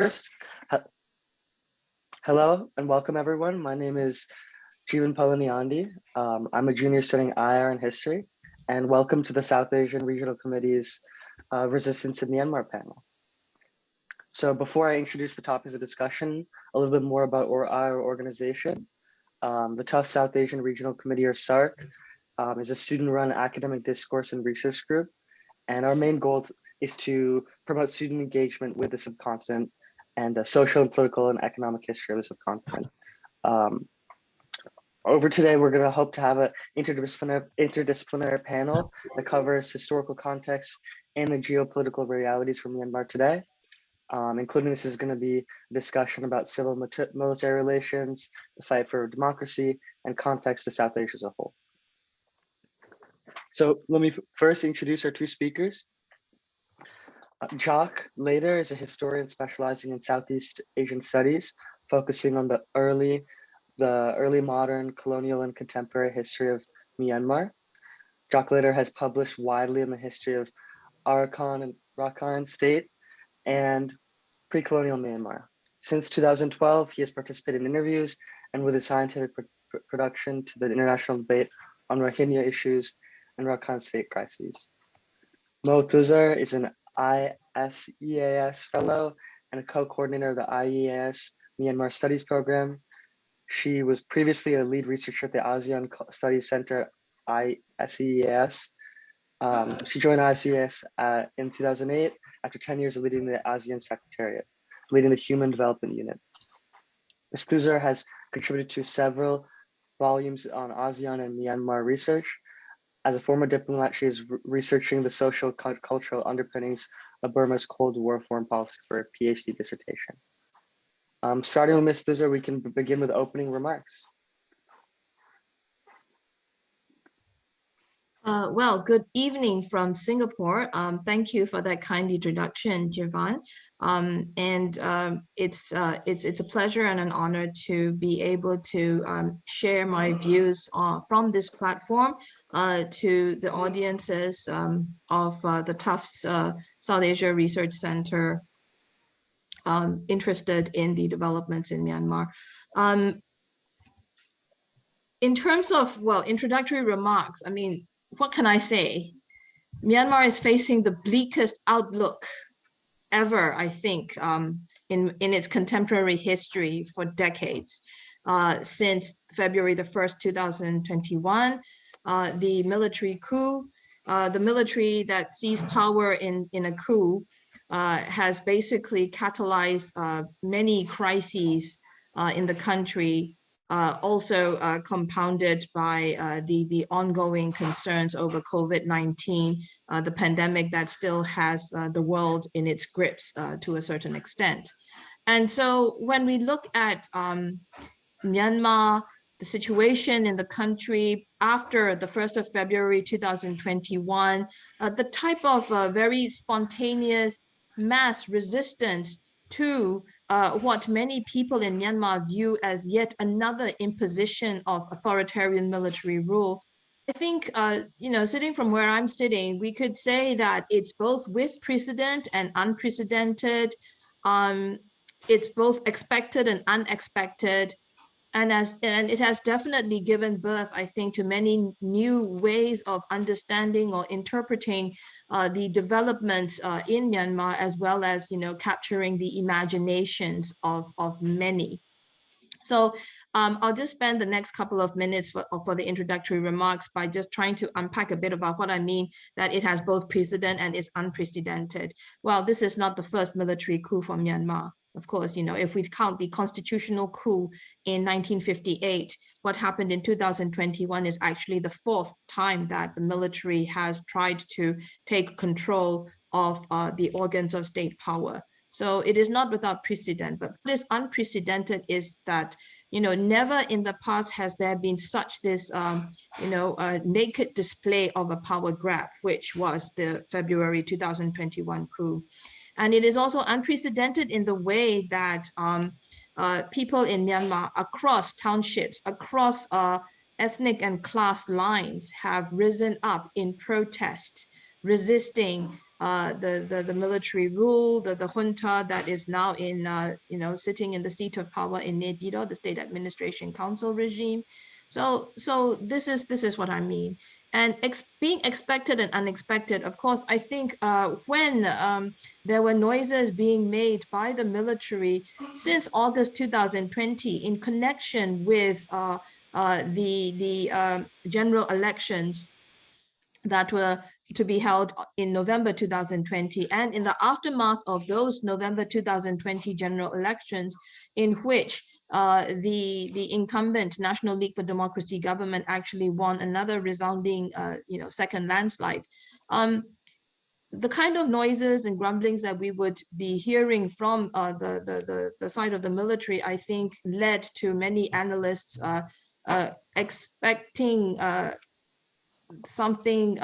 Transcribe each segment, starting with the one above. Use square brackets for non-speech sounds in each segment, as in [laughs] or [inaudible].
First, hello and welcome everyone. My name is Jeevan Palaniandi. Um, I'm a junior studying IR and history and welcome to the South Asian Regional Committee's uh, Resistance in Myanmar panel. So before I introduce the topics of discussion, a little bit more about our organization. Um, the Tufts South Asian Regional Committee or SARC um, is a student run academic discourse and research group. And our main goal is to promote student engagement with the subcontinent and the social and political and economic history of the subcontinent. Um, over today, we're going to hope to have an interdisciplinary, interdisciplinary panel that covers historical context and the geopolitical realities from Myanmar today. Um, including this is going to be a discussion about civil military relations, the fight for democracy, and context to South Asia as a whole. So let me first introduce our two speakers. Jacques Leider is a historian specializing in Southeast Asian studies, focusing on the early, the early modern colonial and contemporary history of Myanmar. Jacques Leider has published widely in the history of Arakan and Rakhine state and pre-colonial Myanmar. Since 2012, he has participated in interviews and with his scientific pr production to the international debate on Rohingya issues and Rakhine state crises. Moe Thuzar is an ISEAS fellow and a co-coordinator of the ISEAS Myanmar Studies Program. She was previously a lead researcher at the ASEAN Studies Center, ISEAS. Um, she joined ISEAS uh, in 2008 after 10 years of leading the ASEAN Secretariat, leading the Human Development Unit. Ms. Thuzar has contributed to several volumes on ASEAN and Myanmar research, as a former diplomat, she is researching the social cultural underpinnings of Burma's Cold War foreign policy for a PhD dissertation. Um, starting with Ms. Thuzar, we can begin with opening remarks. Uh, well, good evening from Singapore. Um, thank you for that kind introduction, Jeevan. Um, and um, it's, uh, it's, it's a pleasure and an honor to be able to um, share my views uh, from this platform uh, to the audiences um, of uh, the Tufts uh, South Asia Research Center um, interested in the developments in Myanmar. in terms of, well, introductory remarks, I mean, what can I say? Myanmar is facing the bleakest outlook ever, I think, um, in, in its contemporary history for decades. Uh, since February the 1st, 2021, uh, the military coup, uh, the military that seized power in, in a coup uh, has basically catalyzed uh, many crises uh, in the country uh, also uh, compounded by uh, the, the ongoing concerns over COVID-19, uh, the pandemic that still has uh, the world in its grips uh, to a certain extent. And so when we look at um, Myanmar, the situation in the country after the 1st of February 2021, the type of very spontaneous mass resistance to uh, what many people in Myanmar view as yet another imposition of authoritarian military rule. I think, uh, you know, sitting from where I'm sitting, we could say that it's both with precedent and unprecedented. Um, it's both expected and unexpected and as and it has definitely given birth i think to many new ways of understanding or interpreting uh, the developments uh, in myanmar as well as you know capturing the imaginations of of many so um, I'll just spend the next couple of minutes for, for the introductory remarks by just trying to unpack a bit about what I mean that it has both precedent and is unprecedented. Well, this is not the first military coup for Myanmar. Of course, you know, if we count the constitutional coup in 1958, what happened in 2021 is actually the fourth time that the military has tried to take control of uh, the organs of state power. So it is not without precedent, but what is unprecedented is that, you know, never in the past has there been such this, um, you know, naked display of a power grab, which was the February 2021 coup. And it is also unprecedented in the way that um, uh, people in Myanmar across townships, across uh, ethnic and class lines have risen up in protest, resisting uh, the, the, the military rule, the, the junta that is now in, uh, you know, sitting in the seat of power in Naypyidaw, the State Administration Council regime. So, so this is this is what I mean. And ex being expected and unexpected, of course, I think uh, when um, there were noises being made by the military since August 2020 in connection with uh, uh, the, the um, general elections that were to be held in November 2020 and in the aftermath of those November 2020 general elections in which uh, the the incumbent National League for Democracy government actually won another resounding uh, you know second landslide. Um, the kind of noises and grumblings that we would be hearing from uh, the, the, the, the, side of the military, I think led to many analysts uh, uh, expecting uh, something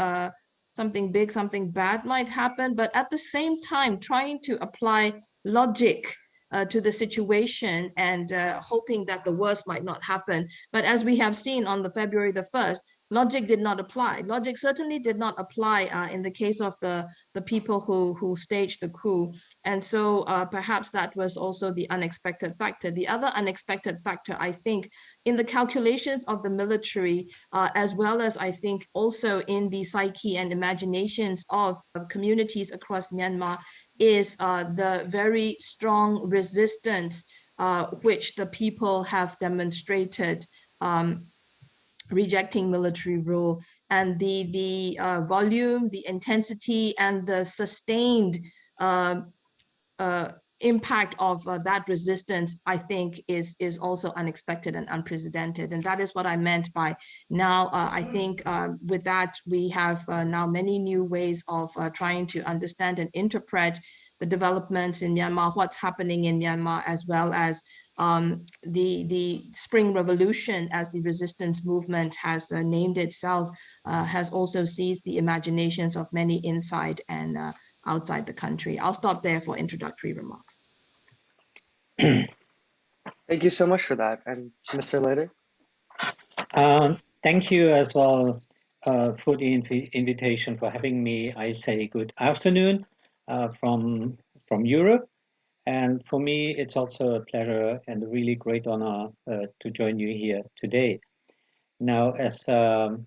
something big, something bad might happen, but at the same time trying to apply logic uh, to the situation and uh, hoping that the worst might not happen. But as we have seen on the February the 1st, logic did not apply. Logic certainly did not apply uh, in the case of the, the people who, who staged the coup. And so uh, perhaps that was also the unexpected factor. The other unexpected factor, I think, in the calculations of the military, uh, as well as I think also in the psyche and imaginations of, of communities across Myanmar, is uh, the very strong resistance uh, which the people have demonstrated um, rejecting military rule. And the the uh, volume, the intensity, and the sustained uh, uh, impact of uh, that resistance, I think, is is also unexpected and unprecedented, and that is what I meant by now. Uh, I think uh, with that we have now many new ways of trying to understand and interpret the developments in Myanmar, what's happening in Myanmar, as well as um, the, the Spring Revolution, as the resistance movement has uh, named itself, uh, has also seized the imaginations of many inside and uh, outside the country. I'll stop there for introductory remarks. [clears throat] Thank you so much for that. And Mr. Leider? Um, thank you as well uh, for the inv invitation for having me. I say good afternoon uh, from, from Europe. And for me, it's also a pleasure and a really great honor uh, to join you here today. Now, as um,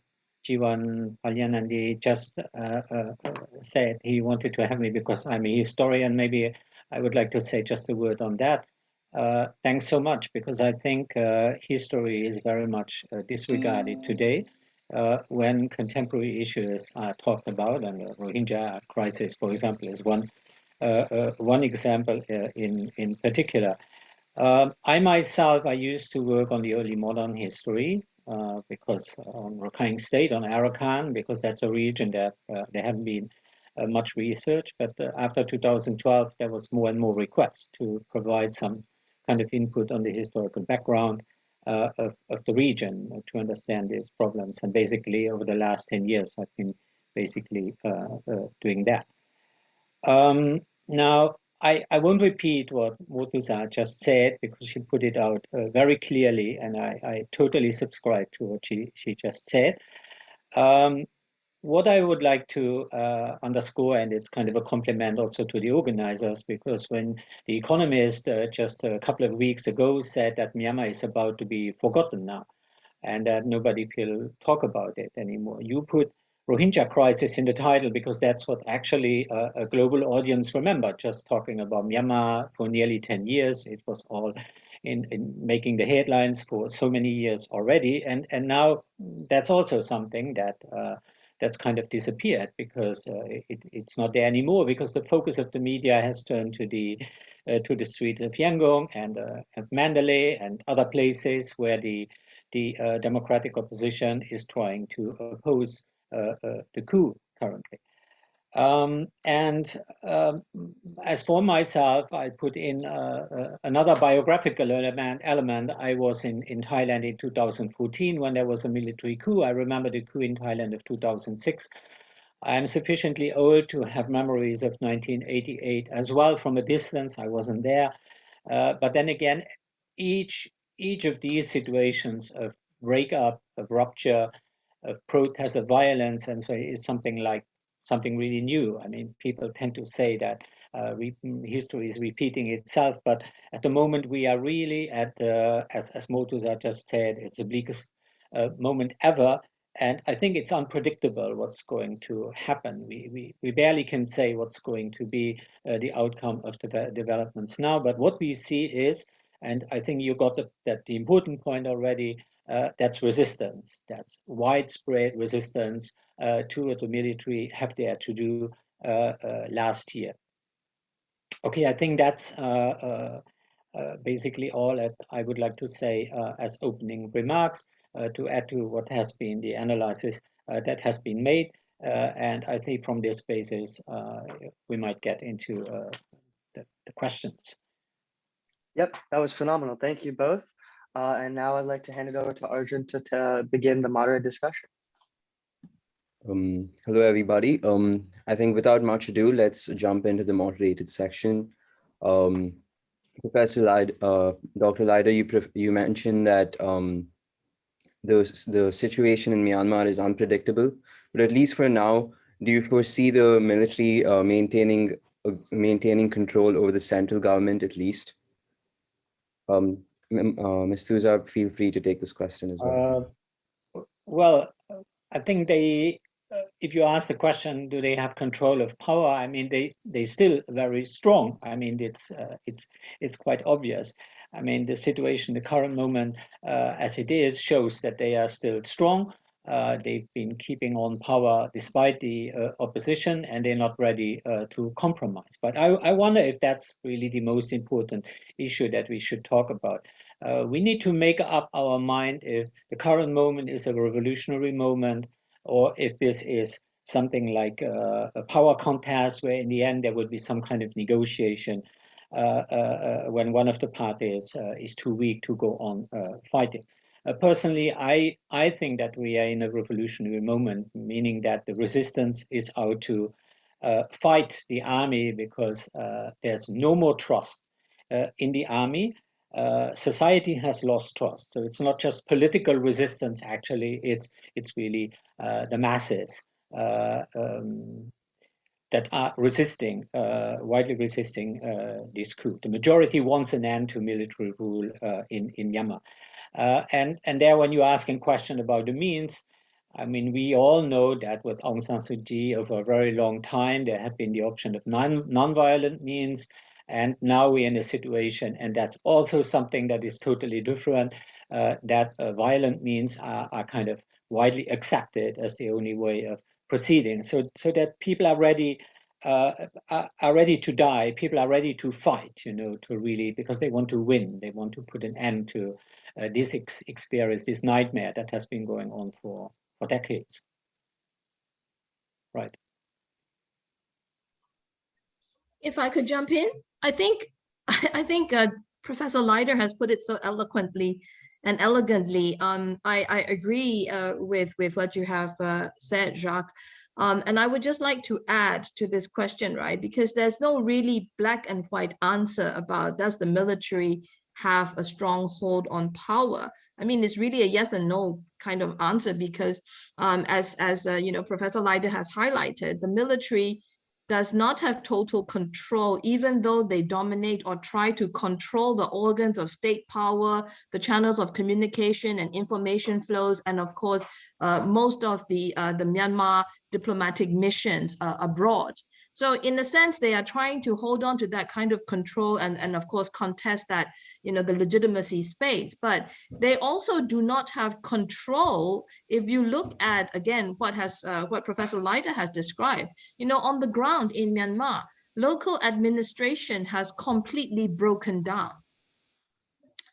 Jeevan Palaniandi just uh, uh, said, he wanted to have me because I'm a historian. Maybe I would like to say just a word on that. Uh, thanks so much, because I think uh, history is very much uh, disregarded today. when contemporary issues are talked about, and the Rohingya crisis, for example, is one uh, uh, one example uh, in, in particular. Um, I myself, I used to work on the early modern history uh, because on Rakhine State, on Arakan, because that's a region that uh, there haven't been uh, much research. But after 2012, there was more and more requests to provide some kind of input on the historical background of, of, the region to understand these problems. And basically, over the last 10 years, I've been basically doing that. Um, now, I, I won't repeat what Moe Thuzar just said because she put it out uh, very clearly, and I, I totally subscribe to what she, she just said. Um, what I would like to uh, underscore, and it's kind of a compliment also to the organizers, because when The Economist uh, just a couple of weeks ago said that Myanmar is about to be forgotten now, and that nobody will talk about it anymore, you put Rohingya crisis in the title because that's what actually a, a, global audience remember. Just talking about Myanmar for nearly 10 years, it was all in, in making the headlines for so many years already. And, and now that's also something that uh, that's kind of disappeared because uh, it, it's not there anymore because the focus of the media has turned to the uh, to the streets of Yangon and, uh, and Mandalay and other places where the the uh, democratic opposition is trying to oppose uh, uh, the coup currently. Um, and um, as for myself, I put in uh, uh, another biographical element, element. I was in, in Thailand in 2014 when there was a military coup. I remember the coup in Thailand of 2006. I am sufficiently old to have memories of 1988 as well from a distance. I wasn't there. Uh, but then again, each, each of these situations of breakup, of rupture, of protest, of violence, and so is something like something really new. I mean, people tend to say that uh, history is repeating itself, but at the moment we are really at, uh, as, as Moe Thuzar just said, it's the bleakest uh, moment ever. And I think it's unpredictable what's going to happen. We, we, we barely can say what's going to be uh, the outcome of the developments now, but what we see is, and I think you got the, that the important point already, uh, that's resistance. That's widespread resistance uh, to what the military have dared to do uh, uh last year. Okay, I think that's uh, basically all that I would like to say as opening remarks to add to what has been the analysis that has been made. and I think from this basis, we might get into the, the questions. Yep, that was phenomenal. Thank you both. Uh, and now I'd like to hand it over to Arjun to, to begin the moderate discussion. Um, hello, everybody. Um, I think without much ado, let's jump into the moderated section. Um, Professor Leid, uh, Dr. Leider, you, you mentioned that um, the, the situation in Myanmar is unpredictable, but at least for now, do you foresee the military uh, maintaining uh, maintaining control over the central government at least? Um, uh, Ms. Thuzar, feel free to take this question as well. Uh, well, I think they, uh, if you ask the question, do they have control of power? I mean, they they still very strong. I mean, it's uh, it's it's quite obvious. I mean, the situation, the current moment, uh, as it is, shows that they are still strong. Uh, they've been keeping on power despite the uh, opposition and they're not ready uh, to compromise. But I, I, wonder if that's really the most important issue that we should talk about. Uh, we need to make up our mind if the current moment is a revolutionary moment or if this is something like uh, a power contest where in the end there would be some kind of negotiation uh, when one of the parties is too weak to go on fighting. Uh, personally, I, I think that we are in a revolutionary moment, meaning that the resistance is out to uh, fight the army because uh, there's no more trust uh, in the army. Uh, society has lost trust. So it's not just political resistance, actually, it's, it's really uh, the masses um, that are resisting, widely resisting this coup. The majority wants an end to military rule in, in Myanmar. Uh, and, and there, when you ask a question about the means, I mean, we all know that with Aung San Suu Kyi over a very long time, there had been the option of non, non-violent means. And now we're in a situation, and that's also something that is totally different, uh, that uh, violent means are, are kind of widely accepted as the only way of proceeding. So, so that people are ready uh, are ready to die. People are ready to fight, you know, to really because they want to win. They want to put an end to this ex experience, this nightmare that has been going on for, for decades. Right. If I could jump in, I think [laughs] I think uh, Professor Leider has put it so eloquently and elegantly. Um, I, I agree uh, with with what you have uh, said, Jacques. Um, and I would just like to add to this question, right? Because there's no really black and white answer about does the military have a strong hold on power? I mean, it's really a yes and no kind of answer because um, as, as uh, you know, Professor Leider has highlighted, the military does not have total control, even though they dominate or try to control the organs of state power, the channels of communication and information flows, and of course, uh, most of the, uh, the Myanmar diplomatic missions uh, abroad. So in a sense, they are trying to hold on to that kind of control and, and of course contest that, you know, the legitimacy space, but they also do not have control. If you look at, again, what has uh, what Professor Leider has described, you know, on the ground in Myanmar, local administration has completely broken down.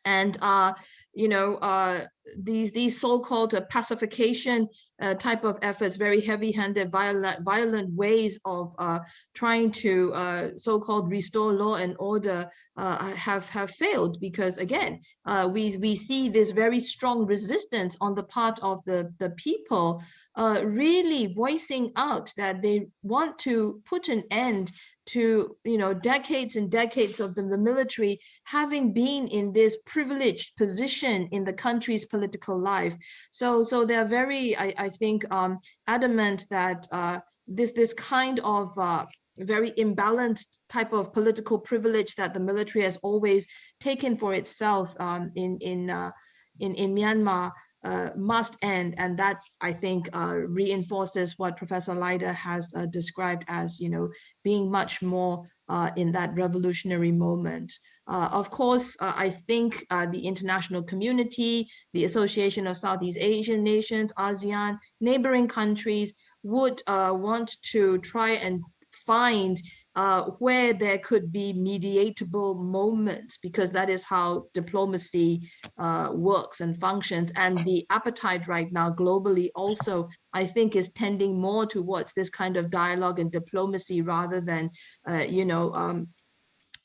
And uh, you know, uh, these these so-called uh, pacification uh, type of efforts, very heavy-handed, violent, violent ways of uh, trying to uh, so-called restore law and order uh, have have failed because again, we we see this very strong resistance on the part of the the people, really voicing out that they want to put an end to you know decades and decades of the, the military having been in this privileged position in the country's political life. So so they're very i, I think um, adamant that uh, this this kind of uh, very imbalanced type of political privilege that the military has always taken for itself um, in in uh, in in Myanmar uh, must end, and that I think uh, reinforces what Professor Leider has uh, described as you know being much more uh, in that revolutionary moment. Uh, of course, uh, I think the international community, the Association of Southeast Asian Nations, ASEAN, neighboring countries would want to try and find uh, where there could be mediatable moments because that is how diplomacy uh, works and functions. And the appetite right now globally also I think is tending more towards this kind of dialogue and diplomacy rather than uh, you know um,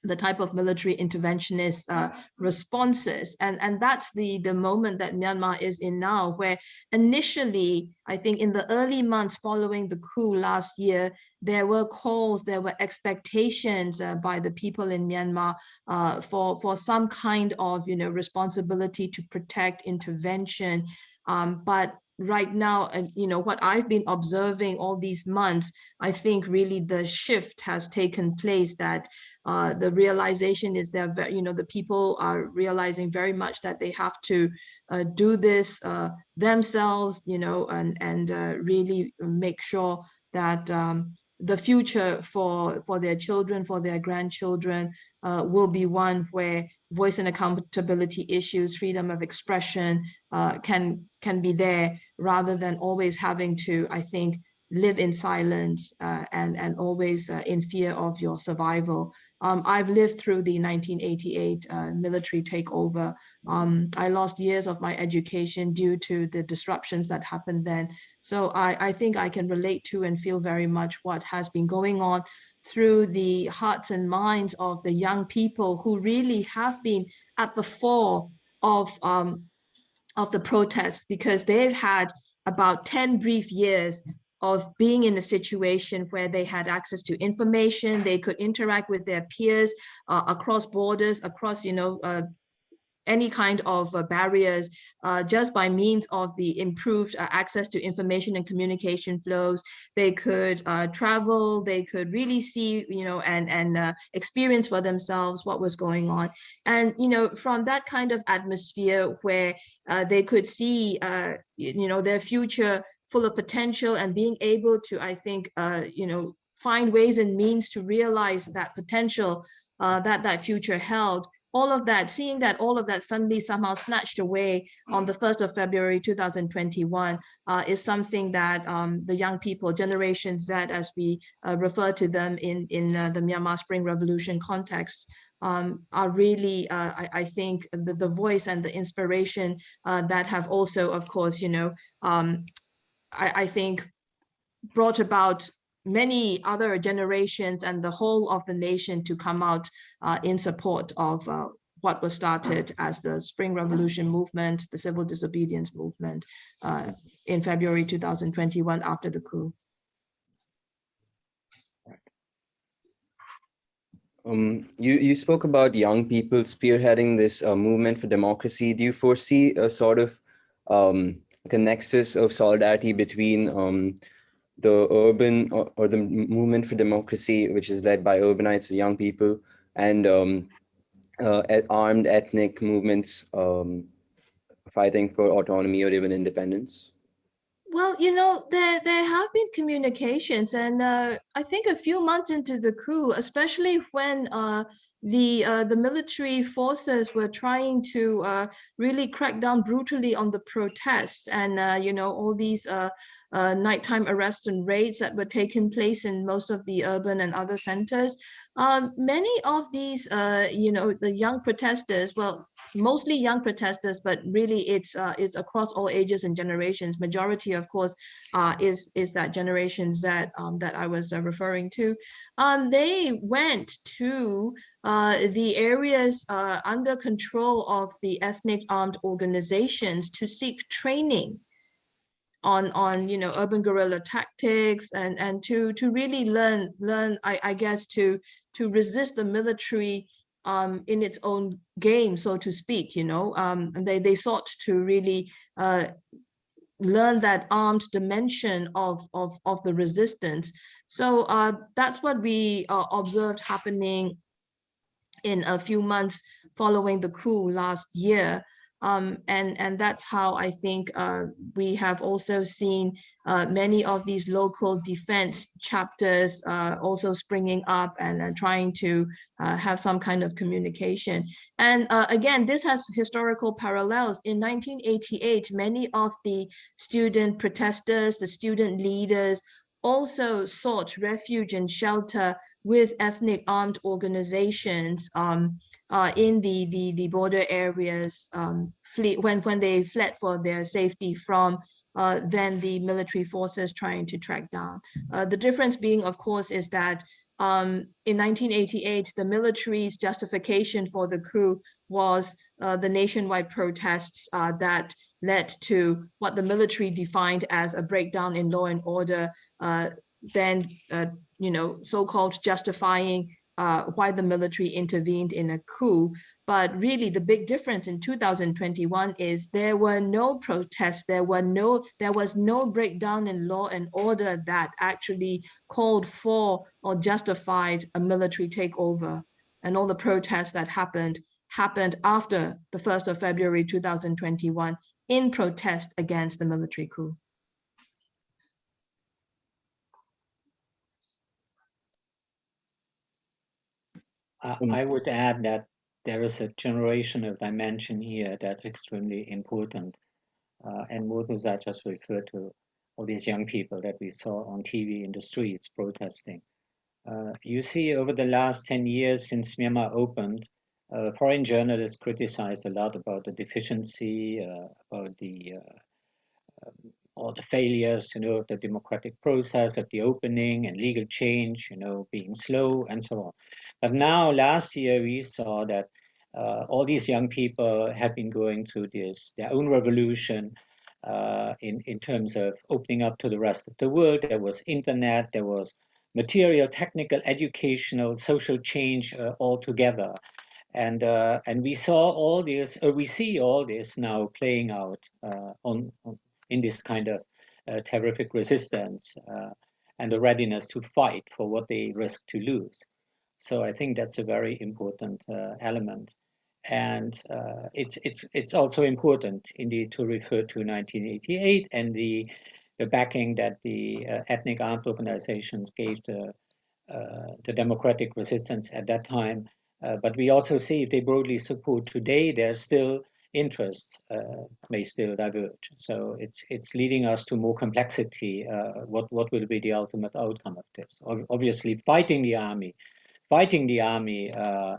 the type of military interventionist uh, responses. And, and that's the, the moment that Myanmar is in now, where initially, I think in the early months following the coup last year, there were calls, there were expectations uh, by the people in Myanmar uh, for, for some kind of you know, responsibility to protect intervention. Um, but right now, and you know, what I've been observing all these months, I think really the shift has taken place that uh, the realization is that, you know, the people are realizing very much that they have to uh, do this uh, themselves, you know, and, and uh, really make sure that um, the future for, for their children, for their grandchildren uh, will be one where voice and accountability issues, freedom of expression uh, can, can be there rather than always having to, I think, live in silence uh, and, and always uh, in fear of your survival. Um, I've lived through the 1988 uh, military takeover. Um, I lost years of my education due to the disruptions that happened then. So I, I think I can relate to and feel very much what has been going on through the hearts and minds of the young people who really have been at the fore of, um, of the protests because they've had about 10 brief years of being in a situation where they had access to information, they could interact with their peers uh, across borders, across, you know, uh, any kind of uh, barriers uh, just by means of the improved uh, access to information and communication flows. They could uh, travel, they could really see, you know, and, and uh, experience for themselves what was going on. And, you know, from that kind of atmosphere where uh, they could see, you know, their future full of potential and being able to, I think, you know, find ways and means to realize that potential uh, that that future held. All of that, seeing that all of that suddenly somehow snatched away on the 1st of February 2021 uh, is something that um, the young people, Generation Z, as we uh, refer to them in, in uh, the Myanmar Spring Revolution context, um, are really, uh, I, I, think, the, the voice and the inspiration uh, that have also, of course, you know, um, I, I think brought about many other generations and the whole of the nation to come out uh, in support of uh, what was started as the Spring Revolution movement, the civil disobedience movement uh, in February 2021 after the coup. Um, you, you spoke about young people spearheading this uh, movement for democracy. Do you foresee a sort of um, a nexus of solidarity between um, the urban or, or, the movement for democracy, which is led by urbanites, young people, and um, uh, armed ethnic movements um, fighting for autonomy or even independence? Well, you know, there there have been communications, and uh, I think a few months into the coup, especially when uh, the uh, the military forces were trying to uh, really crack down brutally on the protests, and uh, you know all these uh, nighttime arrests and raids that were taking place in most of the urban and other centers. Um, many of these, you know, the young protesters, well, mostly young protesters, but really it's uh, it's across all ages and generations. Majority, of course, uh, is is that generations that um, that I was uh, referring to. Um, they went to uh, the areas uh, under control of the ethnic armed organizations to seek training on on you know urban guerrilla tactics and and to to really learn learn I, I guess to to resist the military um, in its own game, so to speak, you know, um, and they, they sought to really uh, learn that armed dimension of, of, of the resistance. So uh, that's what we uh, observed happening in a few months following the coup last year. Um, and, and that's how I think uh, we have also seen uh, many of these local defense chapters uh, also springing up and trying to uh, have some kind of communication. And uh, again, this has historical parallels. In 1988, many of the student protesters, the student leaders, also sought refuge and shelter with ethnic armed organizations um, uh, in the, the, the border areas um, flee, when, when they fled for their safety from uh, then the military forces trying to track down. Uh, the difference being, of course, is that um, in 1988, the military's justification for the coup was uh, the nationwide protests uh, that led to what the military defined as a breakdown in law and order, uh, then, uh, you know, so-called justifying uh, why the military intervened in a coup. But really the big difference in 2021 is there were no protests, there were no, there was no breakdown in law and order that actually called for or justified a military takeover. And all the protests that happened happened after the 1st of February 2021 in protest against the military coup. I would add that there is a generational dimension here that's extremely important. Uh, and Moe Thuzar just referred to all these young people that we saw on TV in the streets protesting. Uh, you see, over the last 10 years since Myanmar opened, uh, foreign journalists criticized a lot about the deficiency, uh, about the uh, um, all the failures, you know, the democratic process at the opening and legal change, you know, being slow and so on. But now, last year, we saw that uh, all these young people have been going through this, their own revolution uh, in, in terms of opening up to the rest of the world. There was internet, there was material, technical, educational, social change uh, all together. And, uh, and we saw all this, or we see all this now playing out uh, on, on in this kind of uh, terrific resistance uh, and the readiness to fight for what they risk to lose. So I think that's a very important uh, element. And uh, it's, it's, it's also important indeed to refer to 1988 and the, the backing that the uh, ethnic armed organizations gave the, uh, the democratic resistance at that time. but we also see if they broadly support today, there's still interests uh, may still diverge. So it's it's leading us to more complexity. Uh, what what will be the ultimate outcome of this? Obviously, fighting the army, fighting the army uh,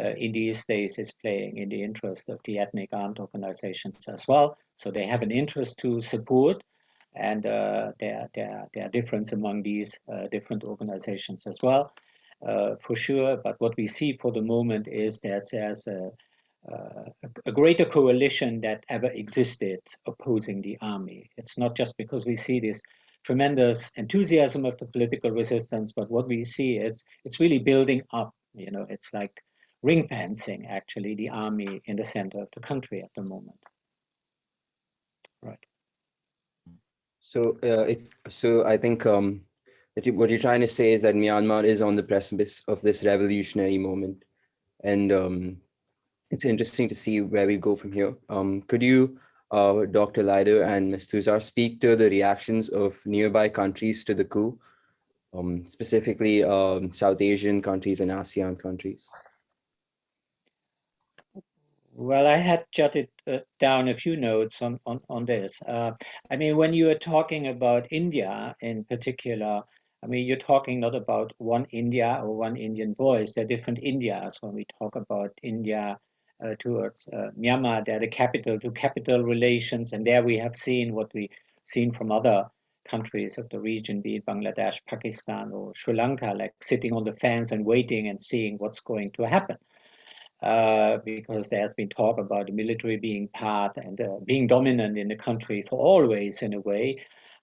uh, in these days is playing in the interest of the ethnic armed organizations as well. So they have an interest to support, and uh, there there there are difference among these uh, different organizations as well. for sure, but what we see for the moment is that there's a a, greater coalition that ever existed opposing the army. It's not just because we see this tremendous enthusiasm of the political resistance, but what we see it's it's really building up. You know, it's like ring fencing actually the army in the center of the country at the moment. Right. So uh, it, so I think um, that you, what you're trying to say is that Myanmar is on the precipice of this revolutionary moment, and um, it's interesting to see where we go from here. Um, could you, uh, Dr. Leider and Ms. Thuzar, speak to the reactions of nearby countries to the coup, um, specifically um, South Asian countries and ASEAN countries? Well, I had jotted uh, down a few notes on, on, on this. Uh, I mean, when you are talking about India in particular, I mean, you're talking not about one India or one Indian voice. There are different Indias when we talk about India towards uh, Myanmar. They're the capital to capital relations. And there we have seen what we've seen from other countries of the region, be it Bangladesh, Pakistan, or Sri Lanka, like sitting on the fence and waiting and seeing what's going to happen. Uh, because there has been talk about the military being part and uh, being dominant in the country for always in a way.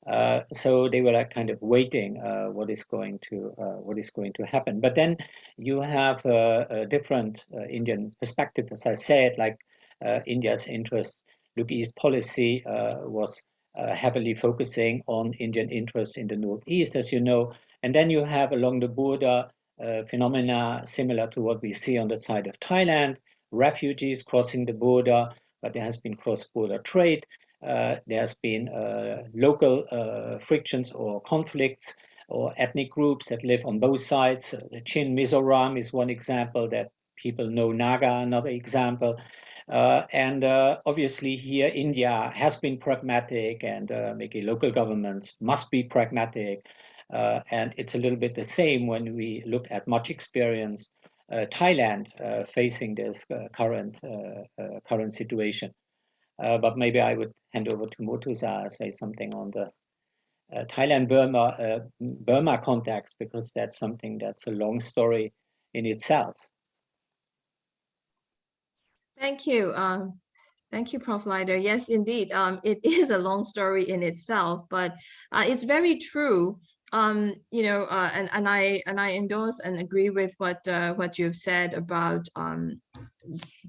Uh, so they were like kind of waiting uh, what is going to uh, what is going to happen. But then you have a, a different uh, Indian perspective, as I said, like uh, India's interest, look East policy was uh, heavily focusing on Indian interests in the northeast, as you know. And then you have along the border uh, phenomena similar to what we see on the side of Thailand, refugees crossing the border, but there has been cross-border trade. Uh, there has been uh, local uh, frictions or conflicts or ethnic groups that live on both sides. The Chin Mizoram is one example that people know Naga, another example. Uh, and uh, obviously here India has been pragmatic and uh, maybe local governments must be pragmatic. And it's a little bit the same when we look at much experience uh, Thailand facing this current current situation. But maybe I would hand over to Moe Thuzar, say something on the Thailand Burma Burma context because that's something that's a long story in itself. Thank you. Um, thank you, Prof. Leider. Yes, indeed. Um, it [laughs] is a long story in itself, but uh, it's very true. Um, you know, uh, and and I and I endorse and agree with what uh, what you've said about um,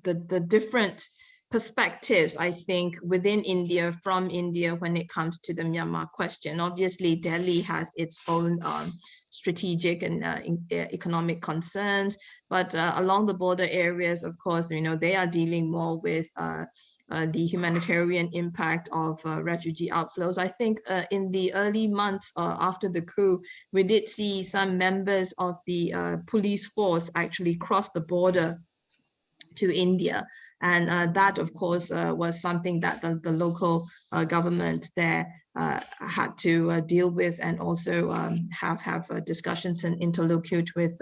the the different perspectives, I think, within India, from India, when it comes to the Myanmar question. Obviously, Delhi has its own um, strategic and uh, economic concerns, but uh, along the border areas, of course, you know, they are dealing more with uh, uh, the humanitarian impact of uh, refugee outflows. I think in the early months after the coup, we did see some members of the police force actually cross the border to India. And uh, that, of course, uh, was something that the, the local uh, government there uh, had to uh, deal with and also um, have, have uh, discussions and interlocute with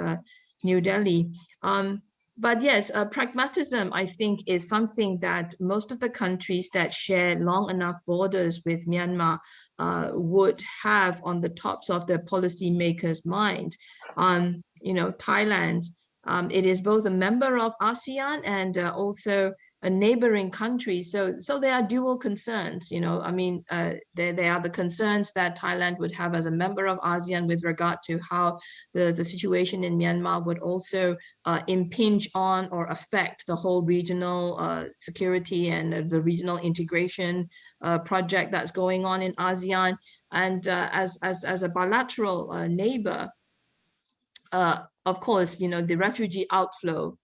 New Delhi. Um, but yes, pragmatism, I think, is something that most of the countries that share long enough borders with Myanmar would have on the tops of their policymakers' minds. Um, you know, Thailand, um, it is both a member of ASEAN and uh, also a neighboring country. So, so there are dual concerns, you know, I mean, uh, there, there are the concerns that Thailand would have as a member of ASEAN with regard to how the, the situation in Myanmar would also uh, impinge on or affect the whole regional uh, security and the regional integration uh, project that's going on in ASEAN. And uh, as, as, as a bilateral uh, neighbor, of course, you know, the refugee outflow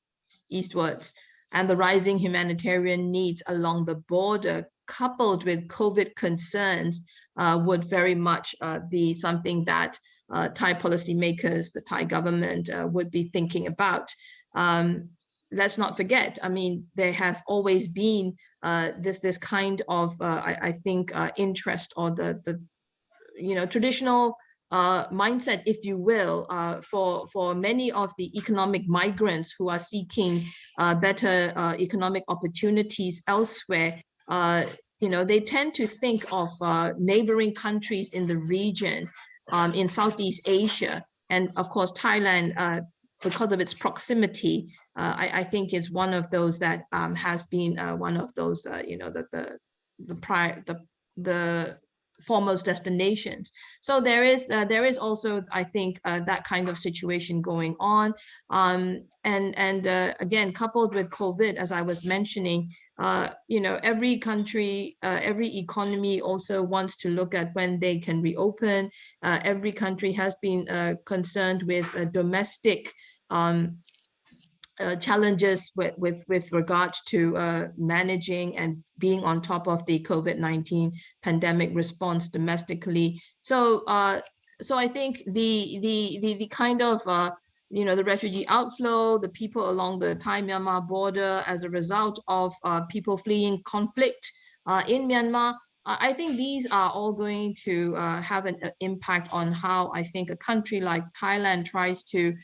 eastwards and the rising humanitarian needs along the border coupled with COVID concerns uh, would very much uh, be something that uh, Thai policymakers, the Thai government uh, would be thinking about. Um, let's not forget, I mean, there have always been uh, this this kind of, uh, I, I, think, interest or the, the you know, traditional uh, mindset, if you will, uh, for, for many of the economic migrants who are seeking uh, better uh, economic opportunities elsewhere. Uh, you know, they tend to think of uh, neighboring countries in the region, um, in Southeast Asia, and of course, Thailand, because of its proximity, I, I, think is one of those that um, has been one of those, you know, the the the prior the the foremost destinations. So there is uh, there is also, I think, uh, that kind of situation going on. Um, and and uh, again, coupled with COVID, as I was mentioning, uh, you know, every country, uh, every economy also wants to look at when they can reopen. Uh, every country has been concerned with domestic um, uh, challenges with, with, with regards to uh, managing and being on top of the COVID-19 pandemic response domestically. So, uh, so I think the, the, the, the kind of, uh, you know, the refugee outflow, the people along the Thai-Myanmar border as a result of uh, people fleeing conflict uh, in Myanmar, I think these are all going to uh, have an impact on how I think a country like Thailand tries to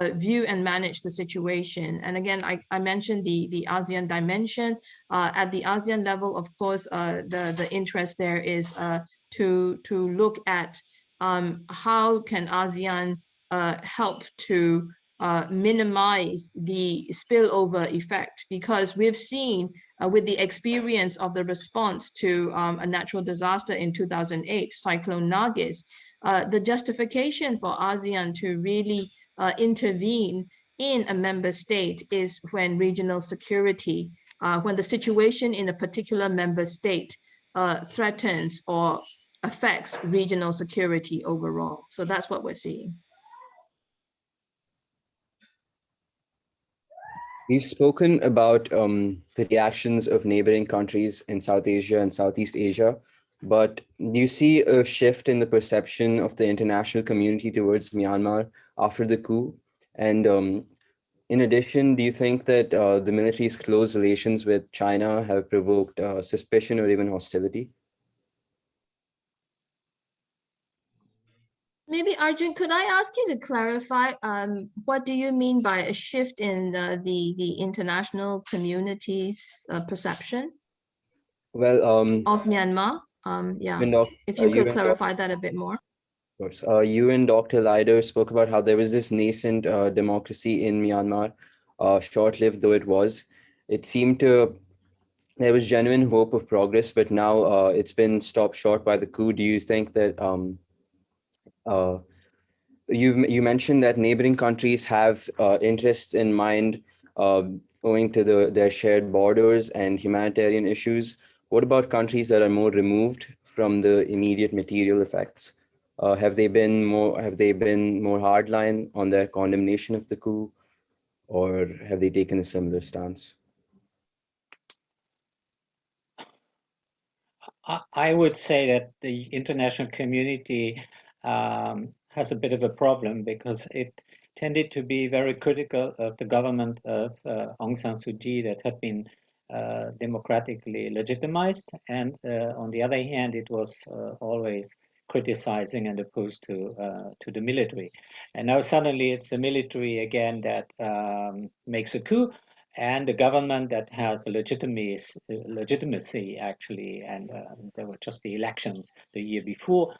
uh, view and manage the situation. And again, I, I mentioned the, the ASEAN dimension. Uh, at the ASEAN level, of course, uh, the, the interest there is uh, to, to look at um, how can ASEAN uh, help to uh, minimize the spillover effect because we've seen with the experience of the response to um, a natural disaster in 2008, Cyclone Nargis, the justification for ASEAN to really uh, intervene in a member state is when regional security, uh, when the situation in a particular member state uh, threatens or affects regional security overall. So that's what we're seeing. We've spoken about um, the reactions of neighboring countries in South Asia and Southeast Asia, but do you see a shift in the perception of the international community towards Myanmar after the coup? And um, in addition, do you think that uh, the military's close relations with China have provoked uh, suspicion or even hostility? Maybe Arjun, could I ask you to clarify, um, what do you mean by a shift in the, the, the international community's uh, perception Well, um, of Myanmar? Um, yeah, if uh, you could clarify that a bit more. Of course. Uh, you and Dr. Leider spoke about how there was this nascent uh, democracy in Myanmar, uh, short-lived though it was. It seemed to, there was genuine hope of progress, but now uh, it's been stopped short by the coup. Do you think that, um, uh, you you mentioned that neighboring countries have uh, interests in mind uh, owing to the, their shared borders and humanitarian issues. What about countries that are more removed from the immediate material effects? Uh, have they been more have they been more hardline on their condemnation of the coup, or have they taken a similar stance? I, would say that the international community um, has a bit of a problem because it tended to be very critical of the government of uh, Aung San Suu Kyi that had been democratically legitimized, and uh, on the other hand, it was uh, always criticizing and opposed to uh, to the military. And now suddenly it's the military again that um, makes a coup, and the government that has a legitimacy, legitimacy actually, and uh, there were just the elections the year before.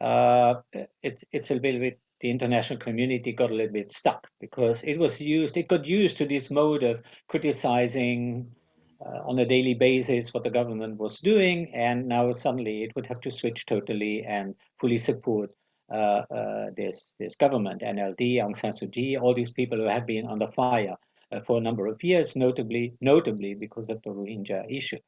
Uh, it's it's a little bit the international community got a little bit stuck because it was used it got used to this mode of criticizing uh, on a daily basis what the government was doing, and now suddenly it would have to switch totally and fully support uh, uh, this this government, NLD, Aung San Suu Kyi, all these people who have been under fire uh, for a number of years, notably notably because of the Rohingya issue.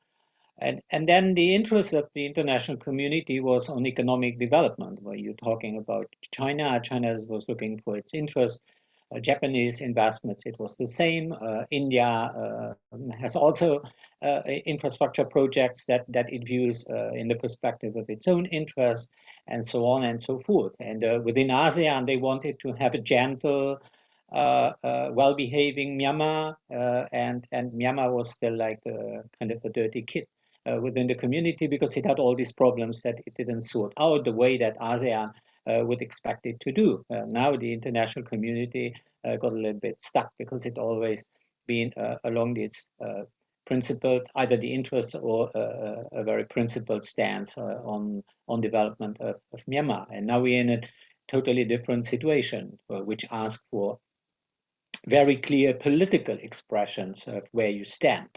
And, and then the interest of the international community was on economic development, where you're talking about China. China was looking for its interest uh, Japanese investments, it was the same. Uh, India uh, has also uh, infrastructure projects that, that it views uh, in the perspective of its own interest, and so on and so forth. And uh, within ASEAN, they wanted to have a gentle, well-behaving Myanmar, and, and Myanmar was still like a, kind of a dirty kid. within the community because it had all these problems that it didn't sort out the way that ASEAN uh, Uh, would expect it to do. Uh, now the international community uh, got a little bit stuck because it always been uh, along this uh, principled, either the interest or a very principled stance on, on development of, of Myanmar. And now we're in a totally different situation, which asks for very clear political expressions of where you stand.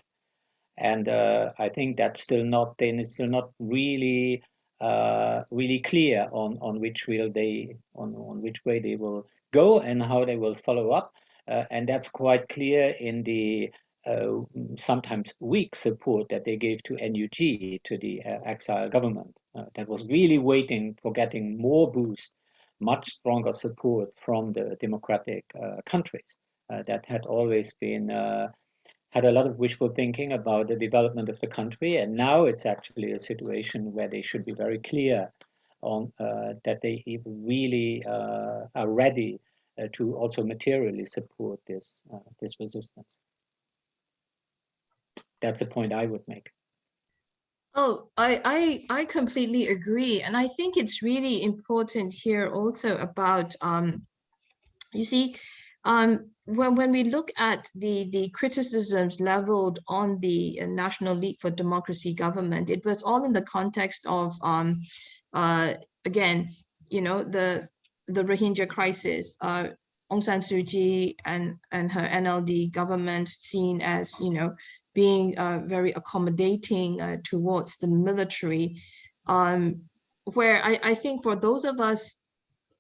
And uh, I think that's still not then it's still not really uh, really clear on on which will they on on which way they will go and how they will follow up, uh, and that's quite clear in the uh, sometimes weak support that they gave to NUG to the uh, exile government uh, that was really waiting for getting more boost, much stronger support from the democratic uh, countries that had always been had a lot of wishful thinking about the development of the country, and now it's actually a situation where they should be very clear on uh, that they really uh, are ready uh, to also materially support this uh, this resistance. That's a point I would make. Oh, I, I I completely agree, and I think it's really important here also about um, you see, um, when, when we look at the, the criticisms leveled on the uh, National League for Democracy government, it was all in the context of, um, uh, again, you know, the, the Rohingya crisis. Uh, Aung San Suu Kyi and, and her NLD government seen as, you know, being uh, very accommodating uh, towards the military, um, where I, I think for those of us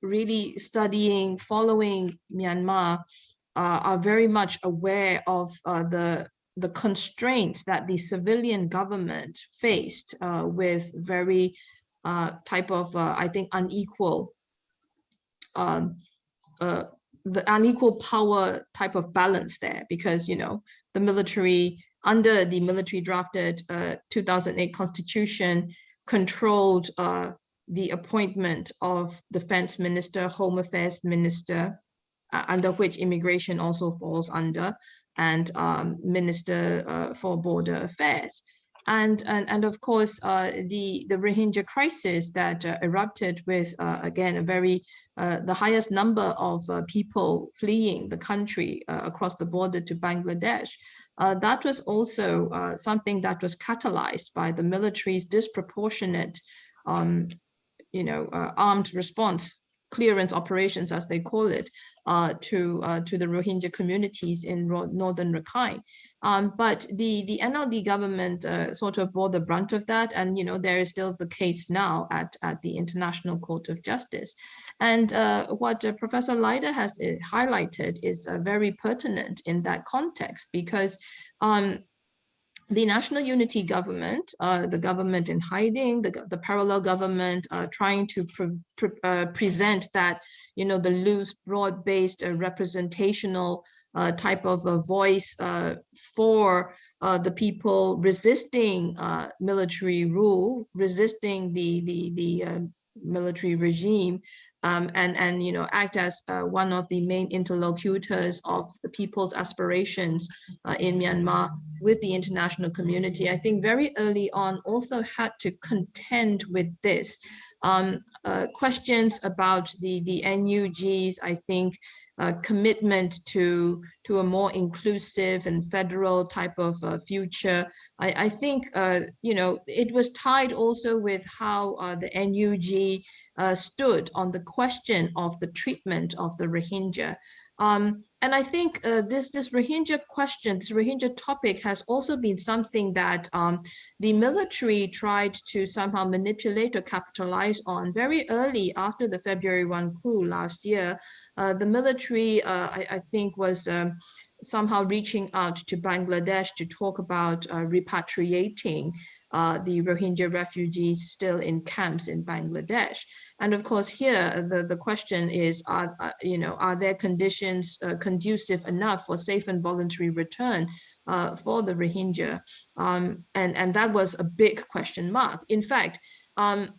really studying, following Myanmar, uh, are very much aware of uh, the the constraints that the civilian government faced uh, with very uh, type of, uh, I think, unequal, um, uh, the unequal power type of balance there, because, you know, the military, under the military drafted uh, 2008 constitution, controlled the appointment of defense minister, home affairs minister, uh, under which immigration also falls under, and um, Minister uh, for Border Affairs. And, and, and of course, uh, the, the Rohingya crisis that uh, erupted with, uh, again, a very, uh, the highest number of people fleeing the country across the border to Bangladesh, that was also something that was catalyzed by the military's disproportionate um, you know, armed response clearance operations, as they call it, uh, to uh, to the Rohingya communities in northern Rakhine. Um, but the the NLD government uh, sort of bore the brunt of that, and you know there is still the case now at at the International Court of Justice. And uh, what uh, Professor Leider has uh, highlighted is very pertinent in that context because. Um, the national unity government, uh, the government in hiding, the, the parallel government uh, trying to pre pre uh, present that, you know, the loose, broad-based uh, representational uh, type of a voice uh, for the people resisting military rule, resisting the, the, the military regime, um, and, and you know, act as uh, one of the main interlocutors of the people's aspirations uh, in Myanmar with the international community, I think very early on also had to contend with this. Um, uh, questions about the, the NUGs, I think, uh, commitment to to a more inclusive and federal type of uh, future. I, I think uh, you know it was tied also with how uh, the NUG uh, stood on the question of the treatment of the Rohingya. Um, and I think uh, this, this Rohingya question, this Rohingya topic has also been something that um, the military tried to somehow manipulate or capitalize on very early after the February 1 coup last year. Uh, the military, uh, I, I, think, was um, somehow reaching out to Bangladesh to talk about uh, repatriating uh, the Rohingya refugees still in camps in Bangladesh. And of course, here the, the question is, are, uh, you know, are there conditions uh, conducive enough for safe and voluntary return uh, for the Rohingya? Um, and, and that was a big question mark. In fact, um,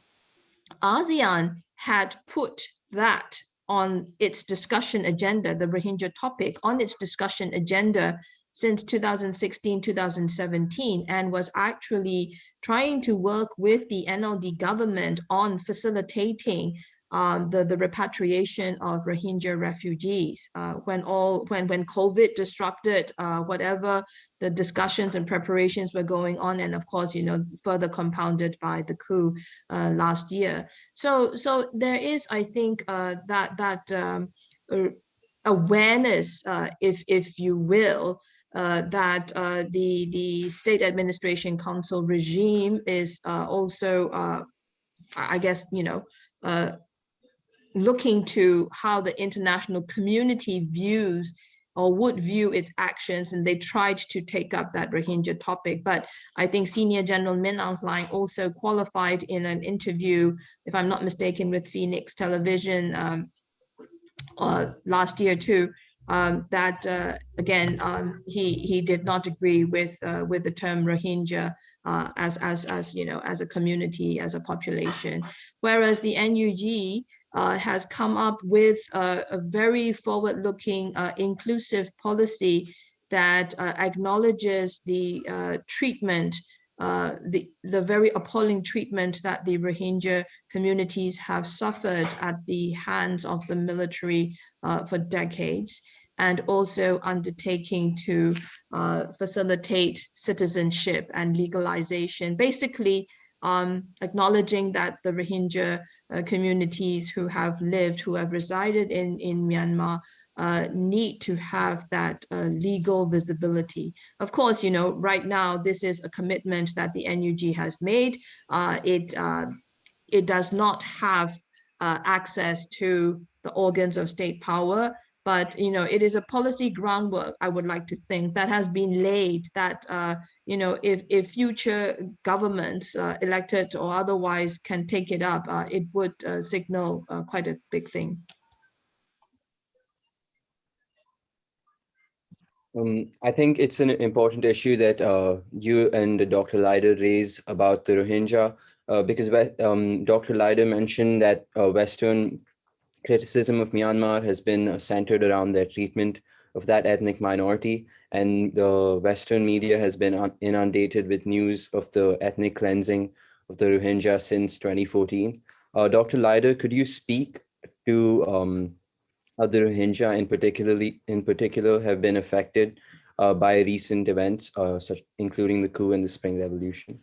ASEAN had put that on its discussion agenda, the Rohingya topic on its discussion agenda since 2016, 2017, and was actually trying to work with the NLD government on facilitating um, the, the repatriation of Rohingya refugees. Uh, when all when when COVID disrupted uh, whatever the discussions and preparations were going on, and of course, you know, further compounded by the coup uh, last year. So so there is, I think, uh, that that um, awareness, uh, if if you will, uh, that uh, the the state administration council regime is uh, also, uh, I guess, you know, uh, looking to how the international community views or would view its actions, and they tried to take up that Rohingya topic. But I think Senior General Min Aung Hlaing also qualified in an interview, if I'm not mistaken, with Phoenix Television um, last year too, um, that uh, again um, he he did not agree with uh, with the term Rohingya uh, as as as you know as a community as a population, whereas the NUG uh, has come up with a, a very forward-looking uh, inclusive policy that uh, acknowledges the treatment. The, the very appalling treatment that the Rohingya communities have suffered at the hands of the military uh, for decades and also undertaking to uh, facilitate citizenship and legalization, basically um, acknowledging that the Rohingya uh, communities who have lived, who have resided in, in Myanmar uh, need to have that uh, legal visibility. Of course, you know, right now, this is a commitment that the NUG has made. Uh, it, uh, it does not have uh, access to the organs of state power but you know it is a policy groundwork i would like to think that has been laid that uh, you know if if future governments elected or otherwise can take it up it would signal quite a big thing Um, I think it's an important issue that uh, you and Dr. Leider raise about the Rohingya, uh, because um, Dr. Leider mentioned that uh, Western criticism of Myanmar has been uh, centered around their treatment of that ethnic minority, and the Western media has been inundated with news of the ethnic cleansing of the Rohingya since 2014. Uh, Dr. Leider, could you speak to um, other Rohingya in particularly in particular have been affected uh, by recent events, uh, such including the coup and the Spring Revolution?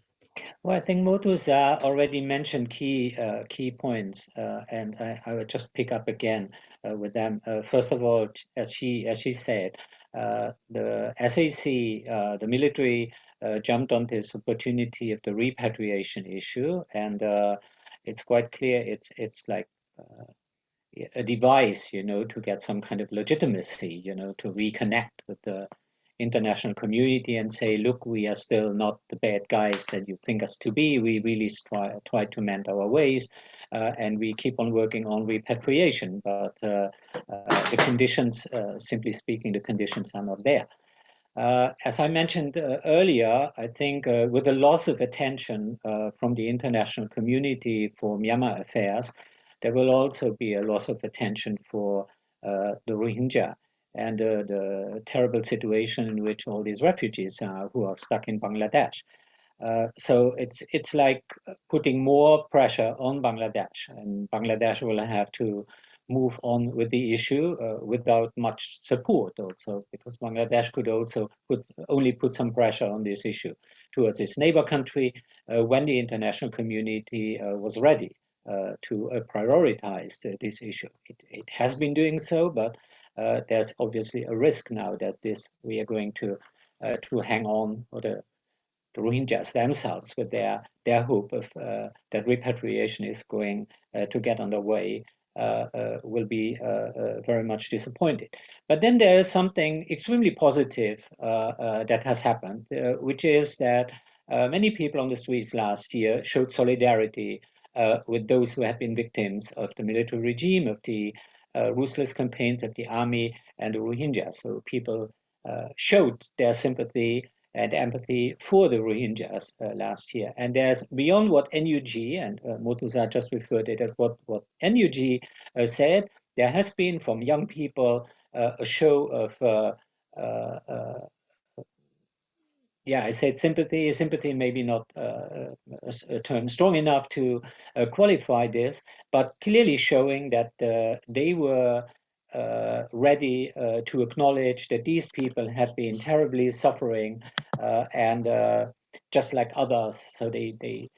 Well, I think Moe Thuzar already mentioned key uh, key points, uh, and I, I, would just pick up again uh, with them. Uh, first of all, as she as she said, the SAC, the military, jumped on this opportunity of the repatriation issue, and it's quite clear it's it's like a device, you know, to get some kind of legitimacy, you know, to reconnect with the international community and say, look, we are still not the bad guys that you think us to be. We really try, try to mend our ways uh, and we keep on working on repatriation. But uh, uh, the conditions, uh, simply speaking, the conditions are not there. Uh, as I mentioned uh, earlier, I think with the loss of attention from the international community for Myanmar affairs, there will also be a loss of attention for uh, the Rohingya and uh, the terrible situation in which all these refugees are who are stuck in Bangladesh. Uh, so it's it's like putting more pressure on Bangladesh, and Bangladesh will have to move on with the issue uh, without much support also because Bangladesh could also put only put some pressure on this issue towards its neighbor country uh, when the international community uh, was ready to uh, prioritize this issue. It, it, has been doing so, but uh, there's obviously a risk now that this we are going to to hang on or the the Rohingyas themselves with their their hope of uh, that repatriation is going uh, to get underway uh, will be very much disappointed. But then there is something extremely positive that has happened, which is that many people on the streets last year showed solidarity uh, with those who had been victims of the military regime, of the uh, ruthless campaigns of the army and the Rohingyas. So people uh, showed their sympathy and empathy for the Rohingyas uh, last year. And there's beyond what NUG, and uh, Moe Thuzar just referred it at what, what NUG uh, said, there has been from young people uh, a show of yeah, I said sympathy. Sympathy maybe not uh, a, term strong enough to uh, qualify this, but clearly showing that uh, they were uh, ready uh, to acknowledge that these people had been terribly suffering uh, and just like others. So they, they,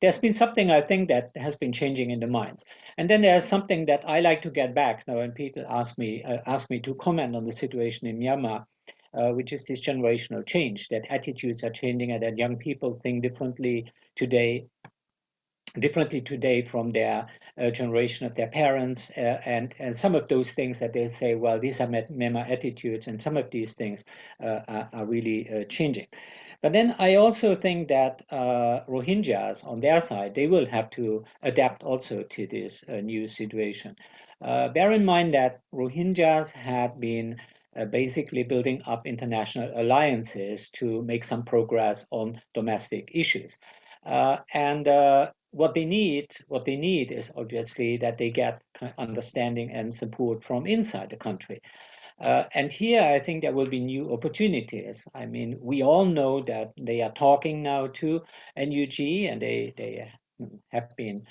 there's been something I think that has been changing in the minds. And then there's something that I like to get back now when people ask me, ask me to comment on the situation in Myanmar uh, which is this generational change, that attitudes are changing and that young people think differently today differently today from their uh, generation of their parents uh, and and some of those things that they say well these are Myanmar attitudes and some of these things uh, are, are, really uh, changing. But then I also think that uh, Rohingyas on their side they will have to adapt also to this uh, new situation. Bear in mind that Rohingyas have been uh, basically building up international alliances to make some progress on domestic issues. Uh, and uh, what they need, what they need is obviously that they get understanding and support from inside the country. Uh, and here I think there will be new opportunities. I mean, we all know that they are talking now to NUG and they, they have been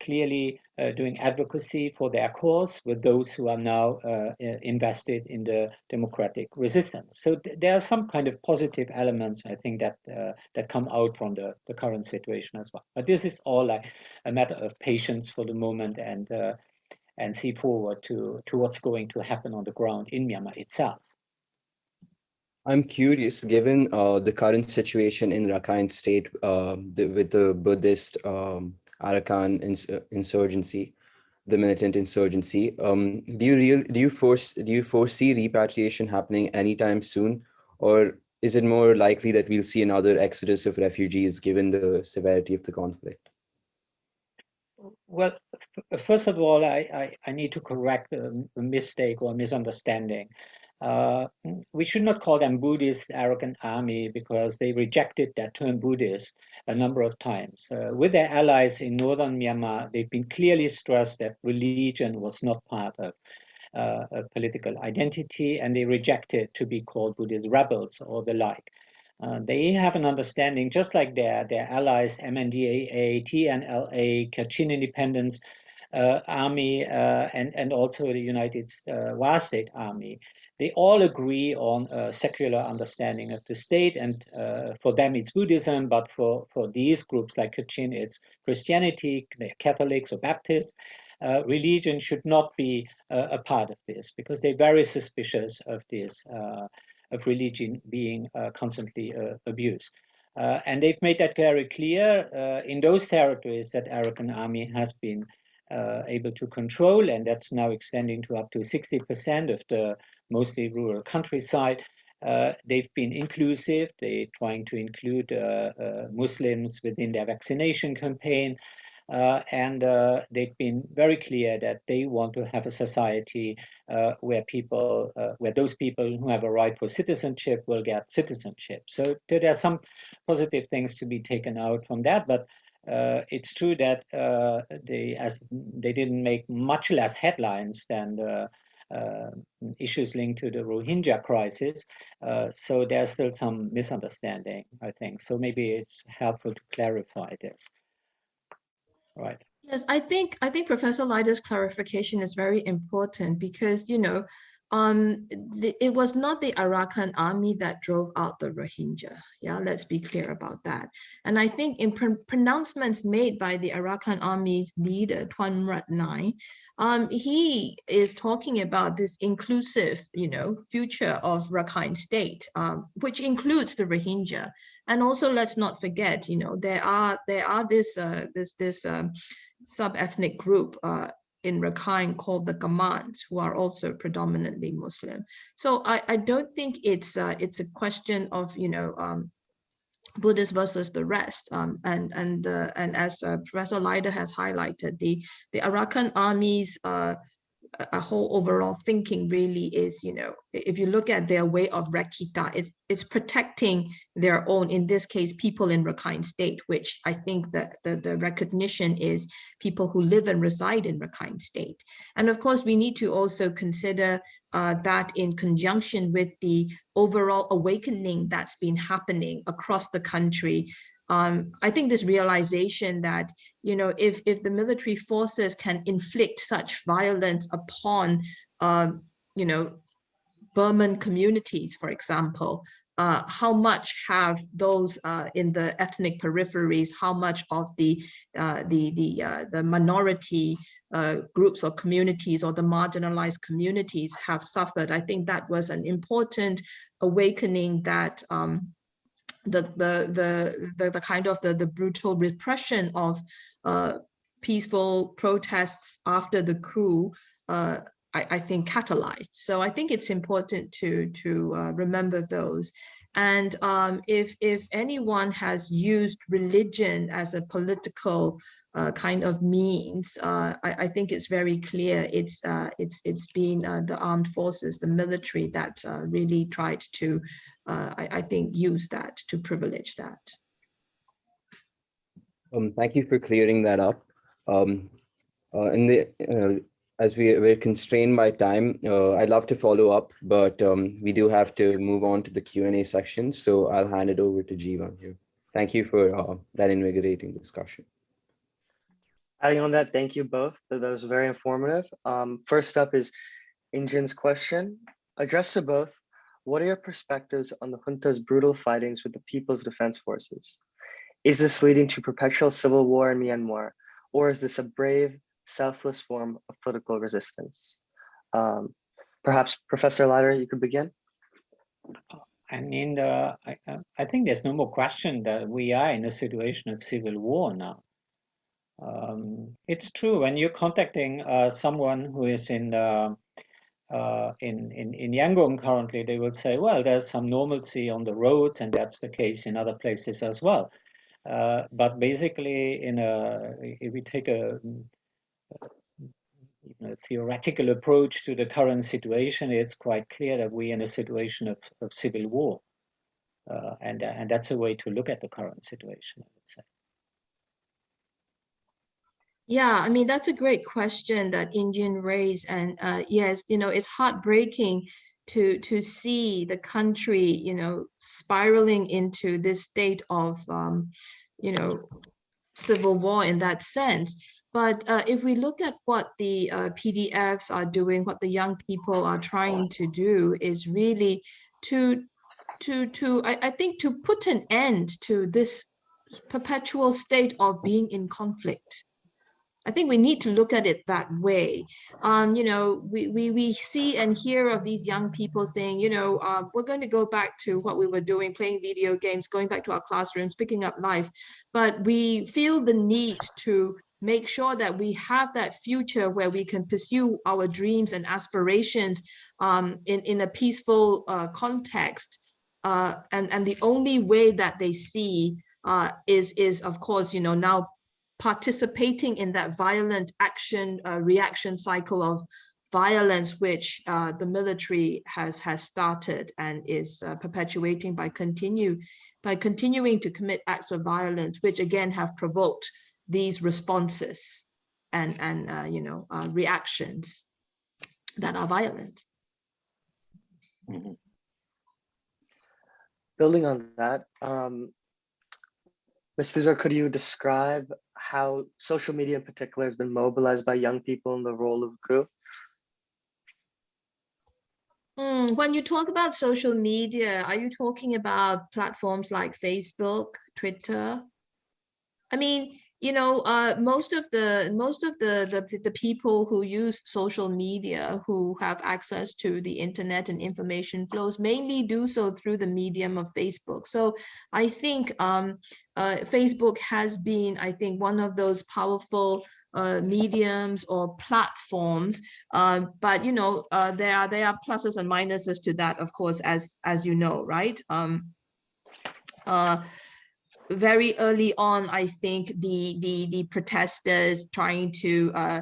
clearly uh, doing advocacy for their cause with those who are now invested in the democratic resistance. So th there are some kind of positive elements, I think, that that come out from the, the current situation as well. But this is all like a matter of patience for the moment and and see forward to, to what's going to happen on the ground in Myanmar itself. I'm curious, given uh, the current situation in Rakhine State uh, the, with the Buddhist um, Arakan ins uh, insurgency. the militant insurgency. Um, do you real do you force do you foresee repatriation happening anytime soon, or is it more likely that we'll see another exodus of refugees given the severity of the conflict? Well, first of all, I, I, I need to correct a, a, mistake or misunderstanding. Uh, we should not call them Buddhist Arakan army because they rejected that term Buddhist a number of times. Uh, with their allies in northern Myanmar, they've been clearly stressed that religion was not part of uh, a political identity and they rejected to be called Buddhist rebels or the like. Uh, they have an understanding, just like their, their allies, MNDAA, TNLA, Kachin Independence uh, Army, uh, and, and also the United uh, Wa State Army. They all agree on a secular understanding of the state, and uh, for them it's Buddhism, but for, for these groups like Kachin, it's Christianity, Catholics or Baptists. Uh, religion should not be a part of this because they're very suspicious of this of religion being uh, constantly uh, abused. Uh, and they've made that very clear in those territories that Arakan army has been able to control, and that's now extending to up to 60% of the mostly rural countryside. Uh, they've been inclusive. They're trying to include uh, uh, Muslims within their vaccination campaign. Uh, and they've been very clear that they want to have a society where people, where those people who have a right for citizenship will get citizenship. So there are some positive things to be taken out from that, but uh, it's true that uh, they, as they didn't make much less headlines than the Um, issues linked to the Rohingya crisis. Uh, so there's still some misunderstanding, I think. So maybe it's helpful to clarify this right? Yes, I think I think Professor Leider's clarification is very important because you know um, the, it was not the Arakan army that drove out the Rohingya. Yeah, let's be clear about that. And I think in pr pronouncements made by the Arakan army's leader, Twan Mrat Naing, um, he is talking about this inclusive, you know, future of Rakhine state, um, which includes the Rohingya. And also, let's not forget, you know, there are there are this uh, this this um, sub-ethnic group uh, in Rakhine called the Kamans, who are also predominantly Muslim. So I, I don't think it's uh, it's a question of you know um, versus the rest. Um, and and uh, and as uh, Professor Leider has highlighted, the the Arakan armies uh, a whole overall thinking really is, you know, if you look at their way of Rakhita, it's, it's protecting their own, in this case, people in Rakhine state, which I think that the, the recognition is people who live and reside in Rakhine state. And of course, we need to also consider uh, that in conjunction with the overall awakening that's been happening across the country um, I think this realization that, you know, if, if the military forces can inflict such violence upon, uh, you know, Burman communities, for example, uh, how much have those uh, in the ethnic peripheries, how much of the uh, the the uh, the minority uh, groups or communities or the marginalized communities have suffered. I think that was an important awakening that um, the the the the, kind of the, the brutal repression of uh, peaceful protests after the coup uh, I, I, think catalyzed. So I think it's important to to uh, remember those. And um, if if anyone has used religion as a political uh, kind of means, uh, I, I, think it's very clear it's uh, it's it's been the armed forces, the military that really tried to uh, I, I, think, use that to privilege that. Um, thank you for clearing that up. Um, uh, in the uh, as we we're constrained by time, uh, I'd love to follow up, but um, we do have to move on to the Q&A section. So I'll hand it over to Jeevan here. Thank you for uh, that invigorating discussion. Adding on that, thank you both. That was very informative. Um, first up is Injin's question. Addressed to both, what are your perspectives on the junta's brutal fightings with the People's Defense Forces? Is this leading to perpetual civil war in Myanmar, or is this a brave, selfless form of political resistance? Um, perhaps Professor Leider, you could begin. I mean, uh, I, I think there's no more question that we are in a situation of civil war now. Um, it's true when you're contacting uh, someone who is in, uh, uh, in in in Yangon currently, they will say, well, there's some normalcy on the roads, and that's the case in other places as well. Uh, but basically, in a if we take a, a, theoretical approach to the current situation, it's quite clear that we're in a situation of, of civil war, uh, and and that's a way to look at the current situation. I would say. Yeah, I mean, that's a great question that Indian raised. And uh, yes, you know, it's heartbreaking to to see the country, you know, spiraling into this state of, um, you know, civil war in that sense. But uh, if we look at what the uh, PDFs are doing, what the young people are trying to do is really to, to, to I, I think to put an end to this perpetual state of being in conflict I think we need to look at it that way. Um, you know, we, we, we see and hear of these young people saying, you know, uh, we're going to go back to what we were doing, playing video games, going back to our classrooms, picking up life. But we feel the need to make sure that we have that future where we can pursue our dreams and aspirations um, in, in a peaceful uh, context. Uh, and, and the only way that they see uh, is, is of course, you know, now participating in that violent action uh, reaction cycle of violence which uh, the military has has started and is uh, perpetuating by continue by continuing to commit acts of violence which again have provoked these responses and and uh, you know uh, reactions that are violent Mm -hmm. building on that um Mr. could you describe how social media in particular has been mobilized by young people in the role of group? Mm, when you talk about social media, are you talking about platforms like Facebook, Twitter? I mean, you know, uh, most of the most of the, the the people who use social media, who have access to the internet and information flows, mainly do so through the medium of Facebook. So I think um, uh, Facebook has been, I think, one of those powerful uh, mediums or platforms. Uh, but you know, uh, there are there are pluses and minuses to that, of course, as as you know, right? Um, uh, very early on, I think the the the protesters trying to uh,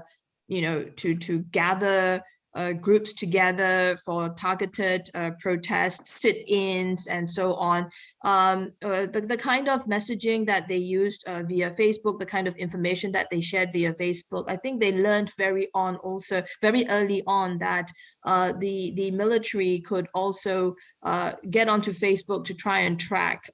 you know to to gather uh, groups together for targeted uh, protests, sit-ins, and so on. Um, uh, the, the kind of messaging that they used uh, via Facebook, the kind of information that they shared via Facebook, I think they learned very on also very early on that uh, the the military could also uh, get onto Facebook to try and track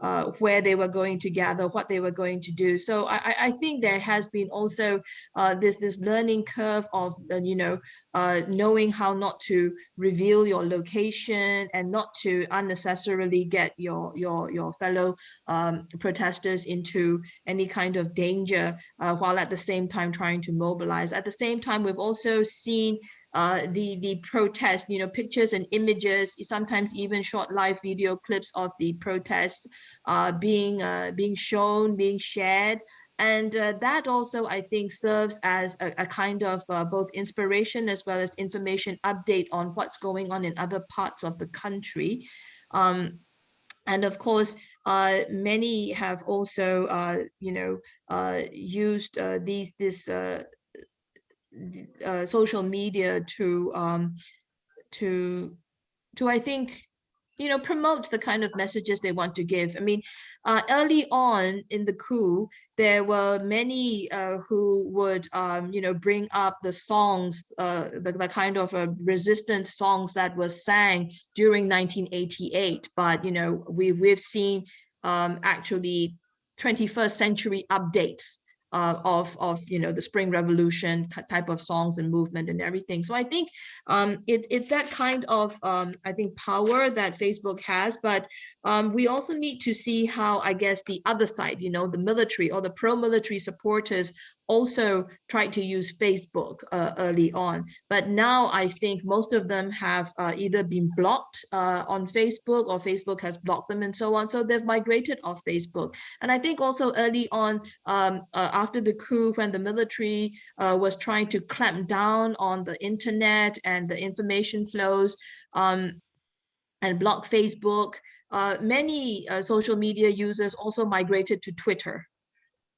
uh, where they were going to gather, what they were going to do. So I, I think there has been also uh, this this learning curve of uh, you know uh, knowing how not to reveal your location and not to unnecessarily get your your your fellow um, protesters into any kind of danger uh, while at the same time trying to mobilize. At the same time, we've also seen uh, the the protest, you know, pictures and images, sometimes even short live video clips of the protests uh, being uh, being shown, being shared. And uh, that also, I think, serves as a, a kind of uh, both inspiration as well as information update on what's going on in other parts of the country. Um, and of course, uh, many have also, uh, you know, uh, used uh, these this uh, social media to um, to to I think you know promote the kind of messages they want to give. I mean, uh, early on in the coup, there were many uh, who would um, you know bring up the songs, uh, the, the kind of uh, resistance songs that was sang during 1988. But you know we we've seen um, actually 21st century updates uh, of of you know the spring revolution type of songs and movement and everything. So i think um, it, it's that kind of um, i think power that facebook has but um, we also need to see how i guess the other side you know the military or the pro-military supporters also tried to use Facebook uh, early on, but now I think most of them have uh, either been blocked uh, on Facebook or Facebook has blocked them and so on. So they've migrated off Facebook. And I think also early on, um, uh, after the coup, when the military uh, was trying to clamp down on the internet and the information flows um, and block Facebook, uh, many social media users also migrated to Twitter.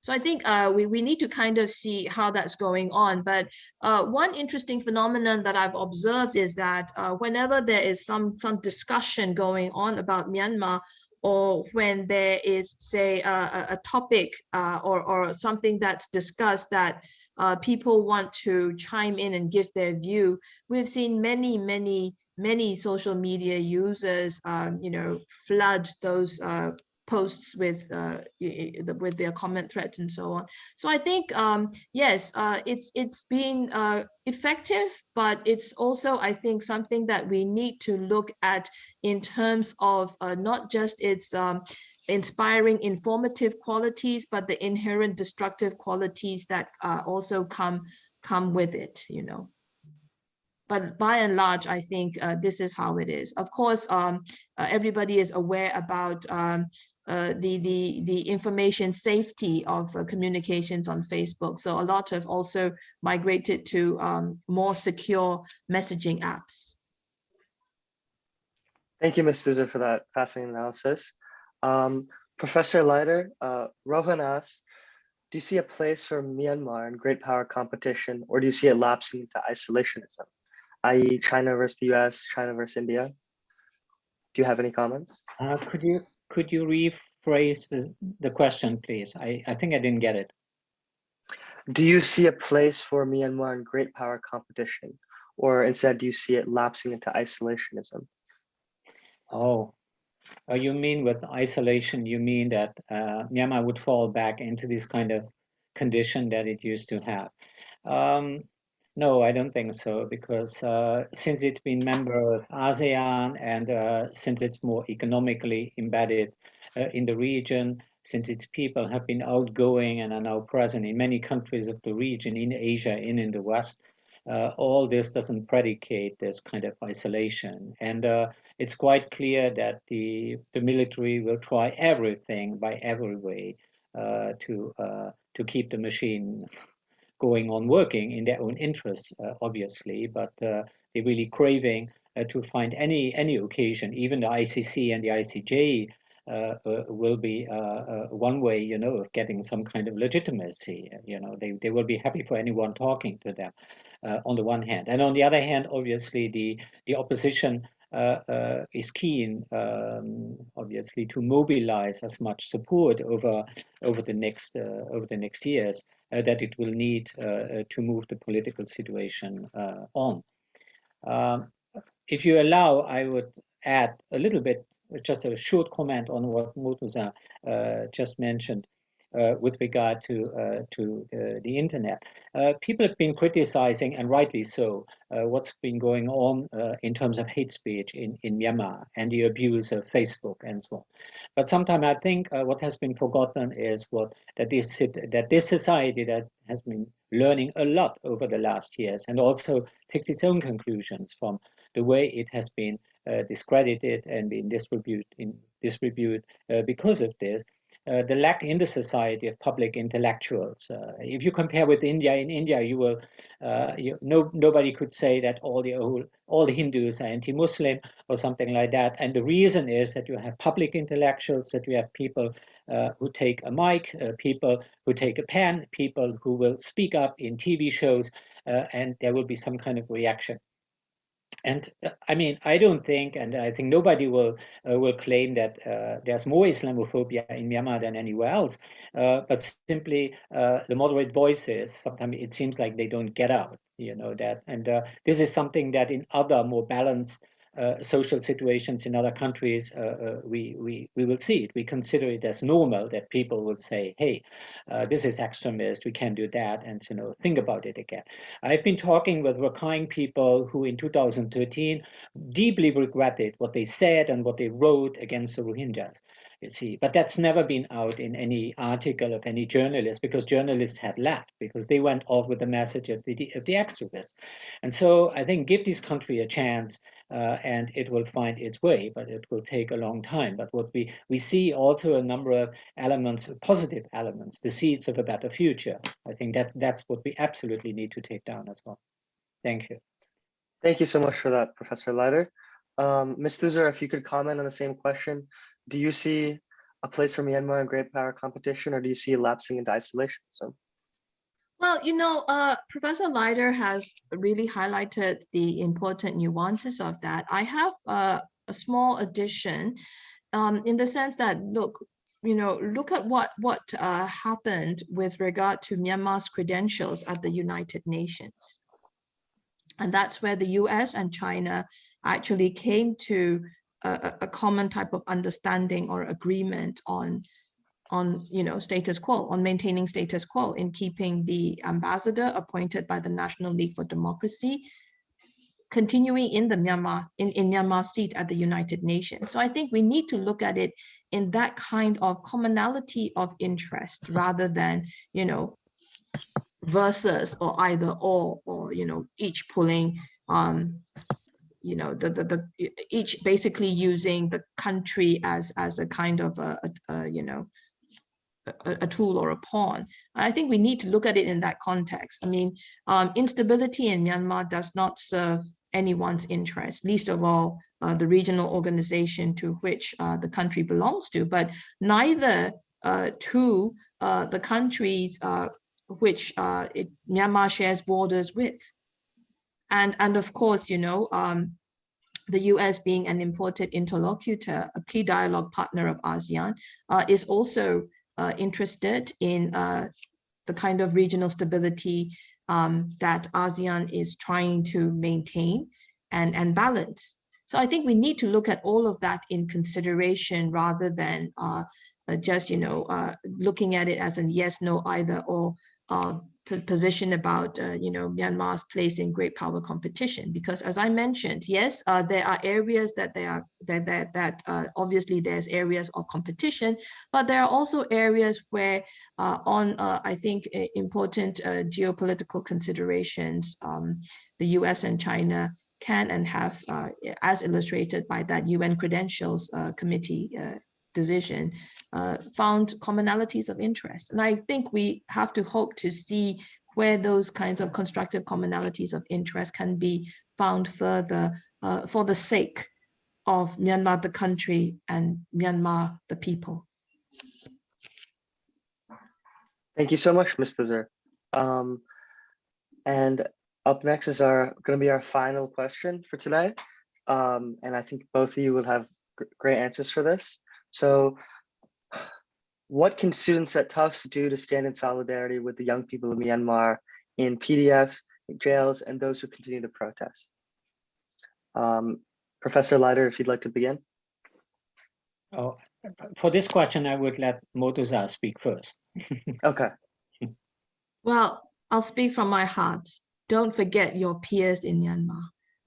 So I think uh, we, we need to kind of see how that's going on. But uh, one interesting phenomenon that I've observed is that uh, whenever there is some, some discussion going on about Myanmar, or when there is, say, a, a topic uh, or, or something that's discussed that uh, people want to chime in and give their view, we've seen many, many, many social media users, um, you know, flood those uh, posts with uh, with their comment threads and so on. So I think um, yes, uh, it's it's been uh, effective, but it's also I think something that we need to look at in terms of uh, not just its um, inspiring informative qualities, but the inherent destructive qualities that uh, also come come with it. You know but by and large, I think uh, this is how it is. Of course, um, uh, everybody is aware about um, uh, the, the, the information safety of uh, communications on Facebook. So a lot have also migrated to um, more secure messaging apps. Thank you, Ms. Thuzar, for that fascinating analysis. Um, Professor Leider, uh, Rohan asks, do you see a place for Myanmar in great power competition, or do you see it lapsing into isolationism, i.e. China versus the US, China versus India? Do you have any comments? Uh, could you could you rephrase the, the question, please? I, I think I didn't get it. Do you see a place for Myanmar in great power competition? Or instead, do you see it lapsing into isolationism? Oh, oh you mean with isolation, you mean that uh, Myanmar would fall back into this kind of condition that it used to have. Um, no, I don't think so, because uh, since it's been member of ASEAN and uh, since it's more economically embedded uh, in the region, since its people have been outgoing and are now present in many countries of the region, in Asia and in the West, uh, all this doesn't predicate this kind of isolation. And uh, it's quite clear that the, the military will try everything by every way uh, to, to keep the machine going on working in their own interests, uh, obviously, but uh, they're really craving uh, to find any any occasion, even the ICC and the ICJ uh, uh, will be uh, one way, you know, of getting some kind of legitimacy. You know, they, they will be happy for anyone talking to them on the one hand. And on the other hand, obviously, the, the opposition Uh, uh, is keen, um, obviously, to mobilize as much support over over the next uh, over the next years uh, that it will need to move the political situation on. Um, if you allow, I would add a little bit, just a short comment on what Moe Thuzar just mentioned uh, with regard to uh, to uh, the internet. people have been criticizing, and rightly so, what's been going on in terms of hate speech in, in Myanmar and the abuse of Facebook and so on. But sometimes I think what has been forgotten is what that this that this society that has been learning a lot over the last years and also takes its own conclusions from the way it has been uh, discredited and been distributed in uh, because of this uh, the lack in the society of public intellectuals. Uh, if you compare with India, in India, you will, uh, you, no, nobody could say that all the all the Hindus are anti-Muslim or something like that. And the reason is that you have public intellectuals, that you have people uh, who take a mic, uh, people who take a pen, people who will speak up in TV shows, and there will be some kind of reaction and uh, I mean, I don't think, and I think nobody will uh, will claim that uh, there's more Islamophobia in Myanmar than anywhere else. Uh, but simply, uh, the moderate voices sometimes it seems like they don't get out. You know that, and this is something that in other more balanced social situations in other countries, uh, uh, we, we, we will see it. We consider it as normal that people will say, hey, uh, this is extremist, we can't do that, and you know, think about it again. I've been talking with Rakhine people who in 2013 deeply regretted what they said and what they wrote against the Rohingyas. You see. But that's never been out in any article of any journalist because journalists have left because they went off with the message of the of the extremists. And so I think give this country a chance, uh, and it will find its way, but it will take a long time. But what we we see also a number of elements, positive elements, the seeds of a better future. I think that that's what we absolutely need to take down as well. Thank you. Thank you so much for that, Professor Leider. Um, Ms. Thuzar, if you could comment on the same question, do you see a place for Myanmar in great power competition or do you see lapsing into isolation? So, Well, you know, uh, Professor Leider has really highlighted the important nuances of that. I have uh, a small addition um, in the sense that, look, you know, look at what what uh, happened with regard to Myanmar's credentials at the United Nations. And that's where the US and China actually came to a, a common type of understanding or agreement on on you know status quo on maintaining status quo in keeping the ambassador appointed by the National League for Democracy continuing in the Myanmar in, in Myanmar's seat at the United Nations. So I think we need to look at it in that kind of commonality of interest rather than you know versus or either or or you know each pulling um you know the, the the each basically using the country as as a kind of a, a, a you know a, a, tool or a pawn. I think we need to look at it in that context. I mean, um, instability in Myanmar does not serve anyone's interest, least of all uh, the regional organization to which uh, the country belongs to, but neither uh, to uh, the countries uh, which uh, it, Myanmar shares borders with. And, and of course, you know, um, the US being an important interlocutor, a key dialogue partner of ASEAN, uh, is also uh, interested in uh, the kind of regional stability um, that ASEAN is trying to maintain and, and balance. So I think we need to look at all of that in consideration rather than uh, uh, just, you know, uh, looking at it as a yes, no, either or position about uh, you know Myanmar's place in great power competition. Because as I mentioned yes uh, there are areas that they are that that, that uh, obviously there's areas of competition but there are also areas where uh, on uh, I think important uh, geopolitical considerations um, the US and China can and have as illustrated by that UN credentials committee decision uh, found commonalities of interest. And I think we have to hope to see where those kinds of constructive commonalities of interest can be found further uh, for the sake of Myanmar, the country, and Myanmar, the people. Thank you so much, Mr. Zer. Um, and up next is our going to be our final question for today. Um, and I think both of you will have great answers for this. So what can students at Tufts do to stand in solidarity with the young people of Myanmar in PDF, jails, and those who continue to protest? Um, Professor Leider, if you'd like to begin. Oh, for this question, I would let Moe Thuzar speak first. [laughs] okay. Well, I'll speak from my heart. Don't forget your peers in Myanmar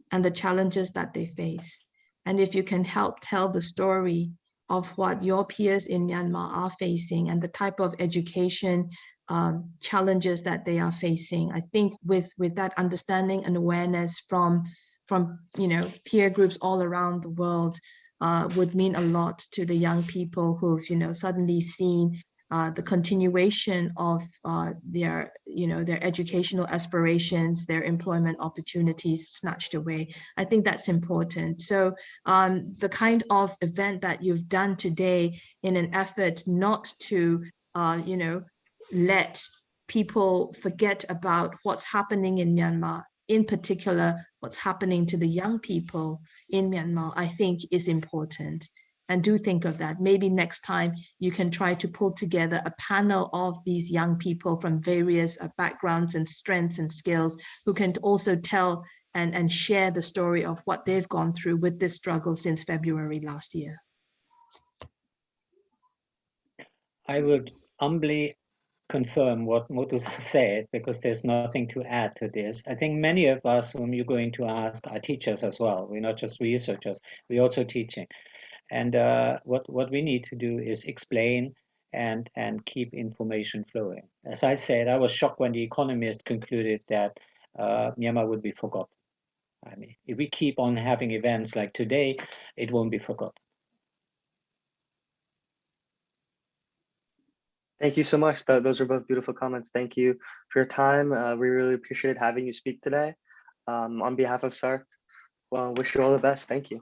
and the challenges that they face. And if you can help tell the story of what your peers in Myanmar are facing and the type of education um, challenges that they are facing. I think with, with that understanding and awareness from, from you know, peer groups all around the world uh, would mean a lot to the young people who've you know, suddenly seen uh, the continuation of uh, their, you know, their educational aspirations, their employment opportunities snatched away. I think that's important. So um, the kind of event that you've done today in an effort not to, uh, you know, let people forget about what's happening in Myanmar, in particular, what's happening to the young people in Myanmar, I think is important and do think of that. Maybe next time you can try to pull together a panel of these young people from various uh, backgrounds and strengths and skills who can also tell and, and share the story of what they've gone through with this struggle since February last year. I would humbly confirm what Moe Thuzar [laughs] said because there's nothing to add to this. I think many of us whom you're going to ask are teachers as well. We're not just researchers, we're also teaching. And uh, what what we need to do is explain and and keep information flowing. As I said, I was shocked when the Economist concluded that uh, Myanmar would be forgotten. I mean, if we keep on having events like today, it won't be forgotten. Thank you so much. Tho- Those are both beautiful comments. Thank you for your time. Uh, we really appreciated having you speak today. Um, on behalf of SARC, well, wish you all the best. Thank you.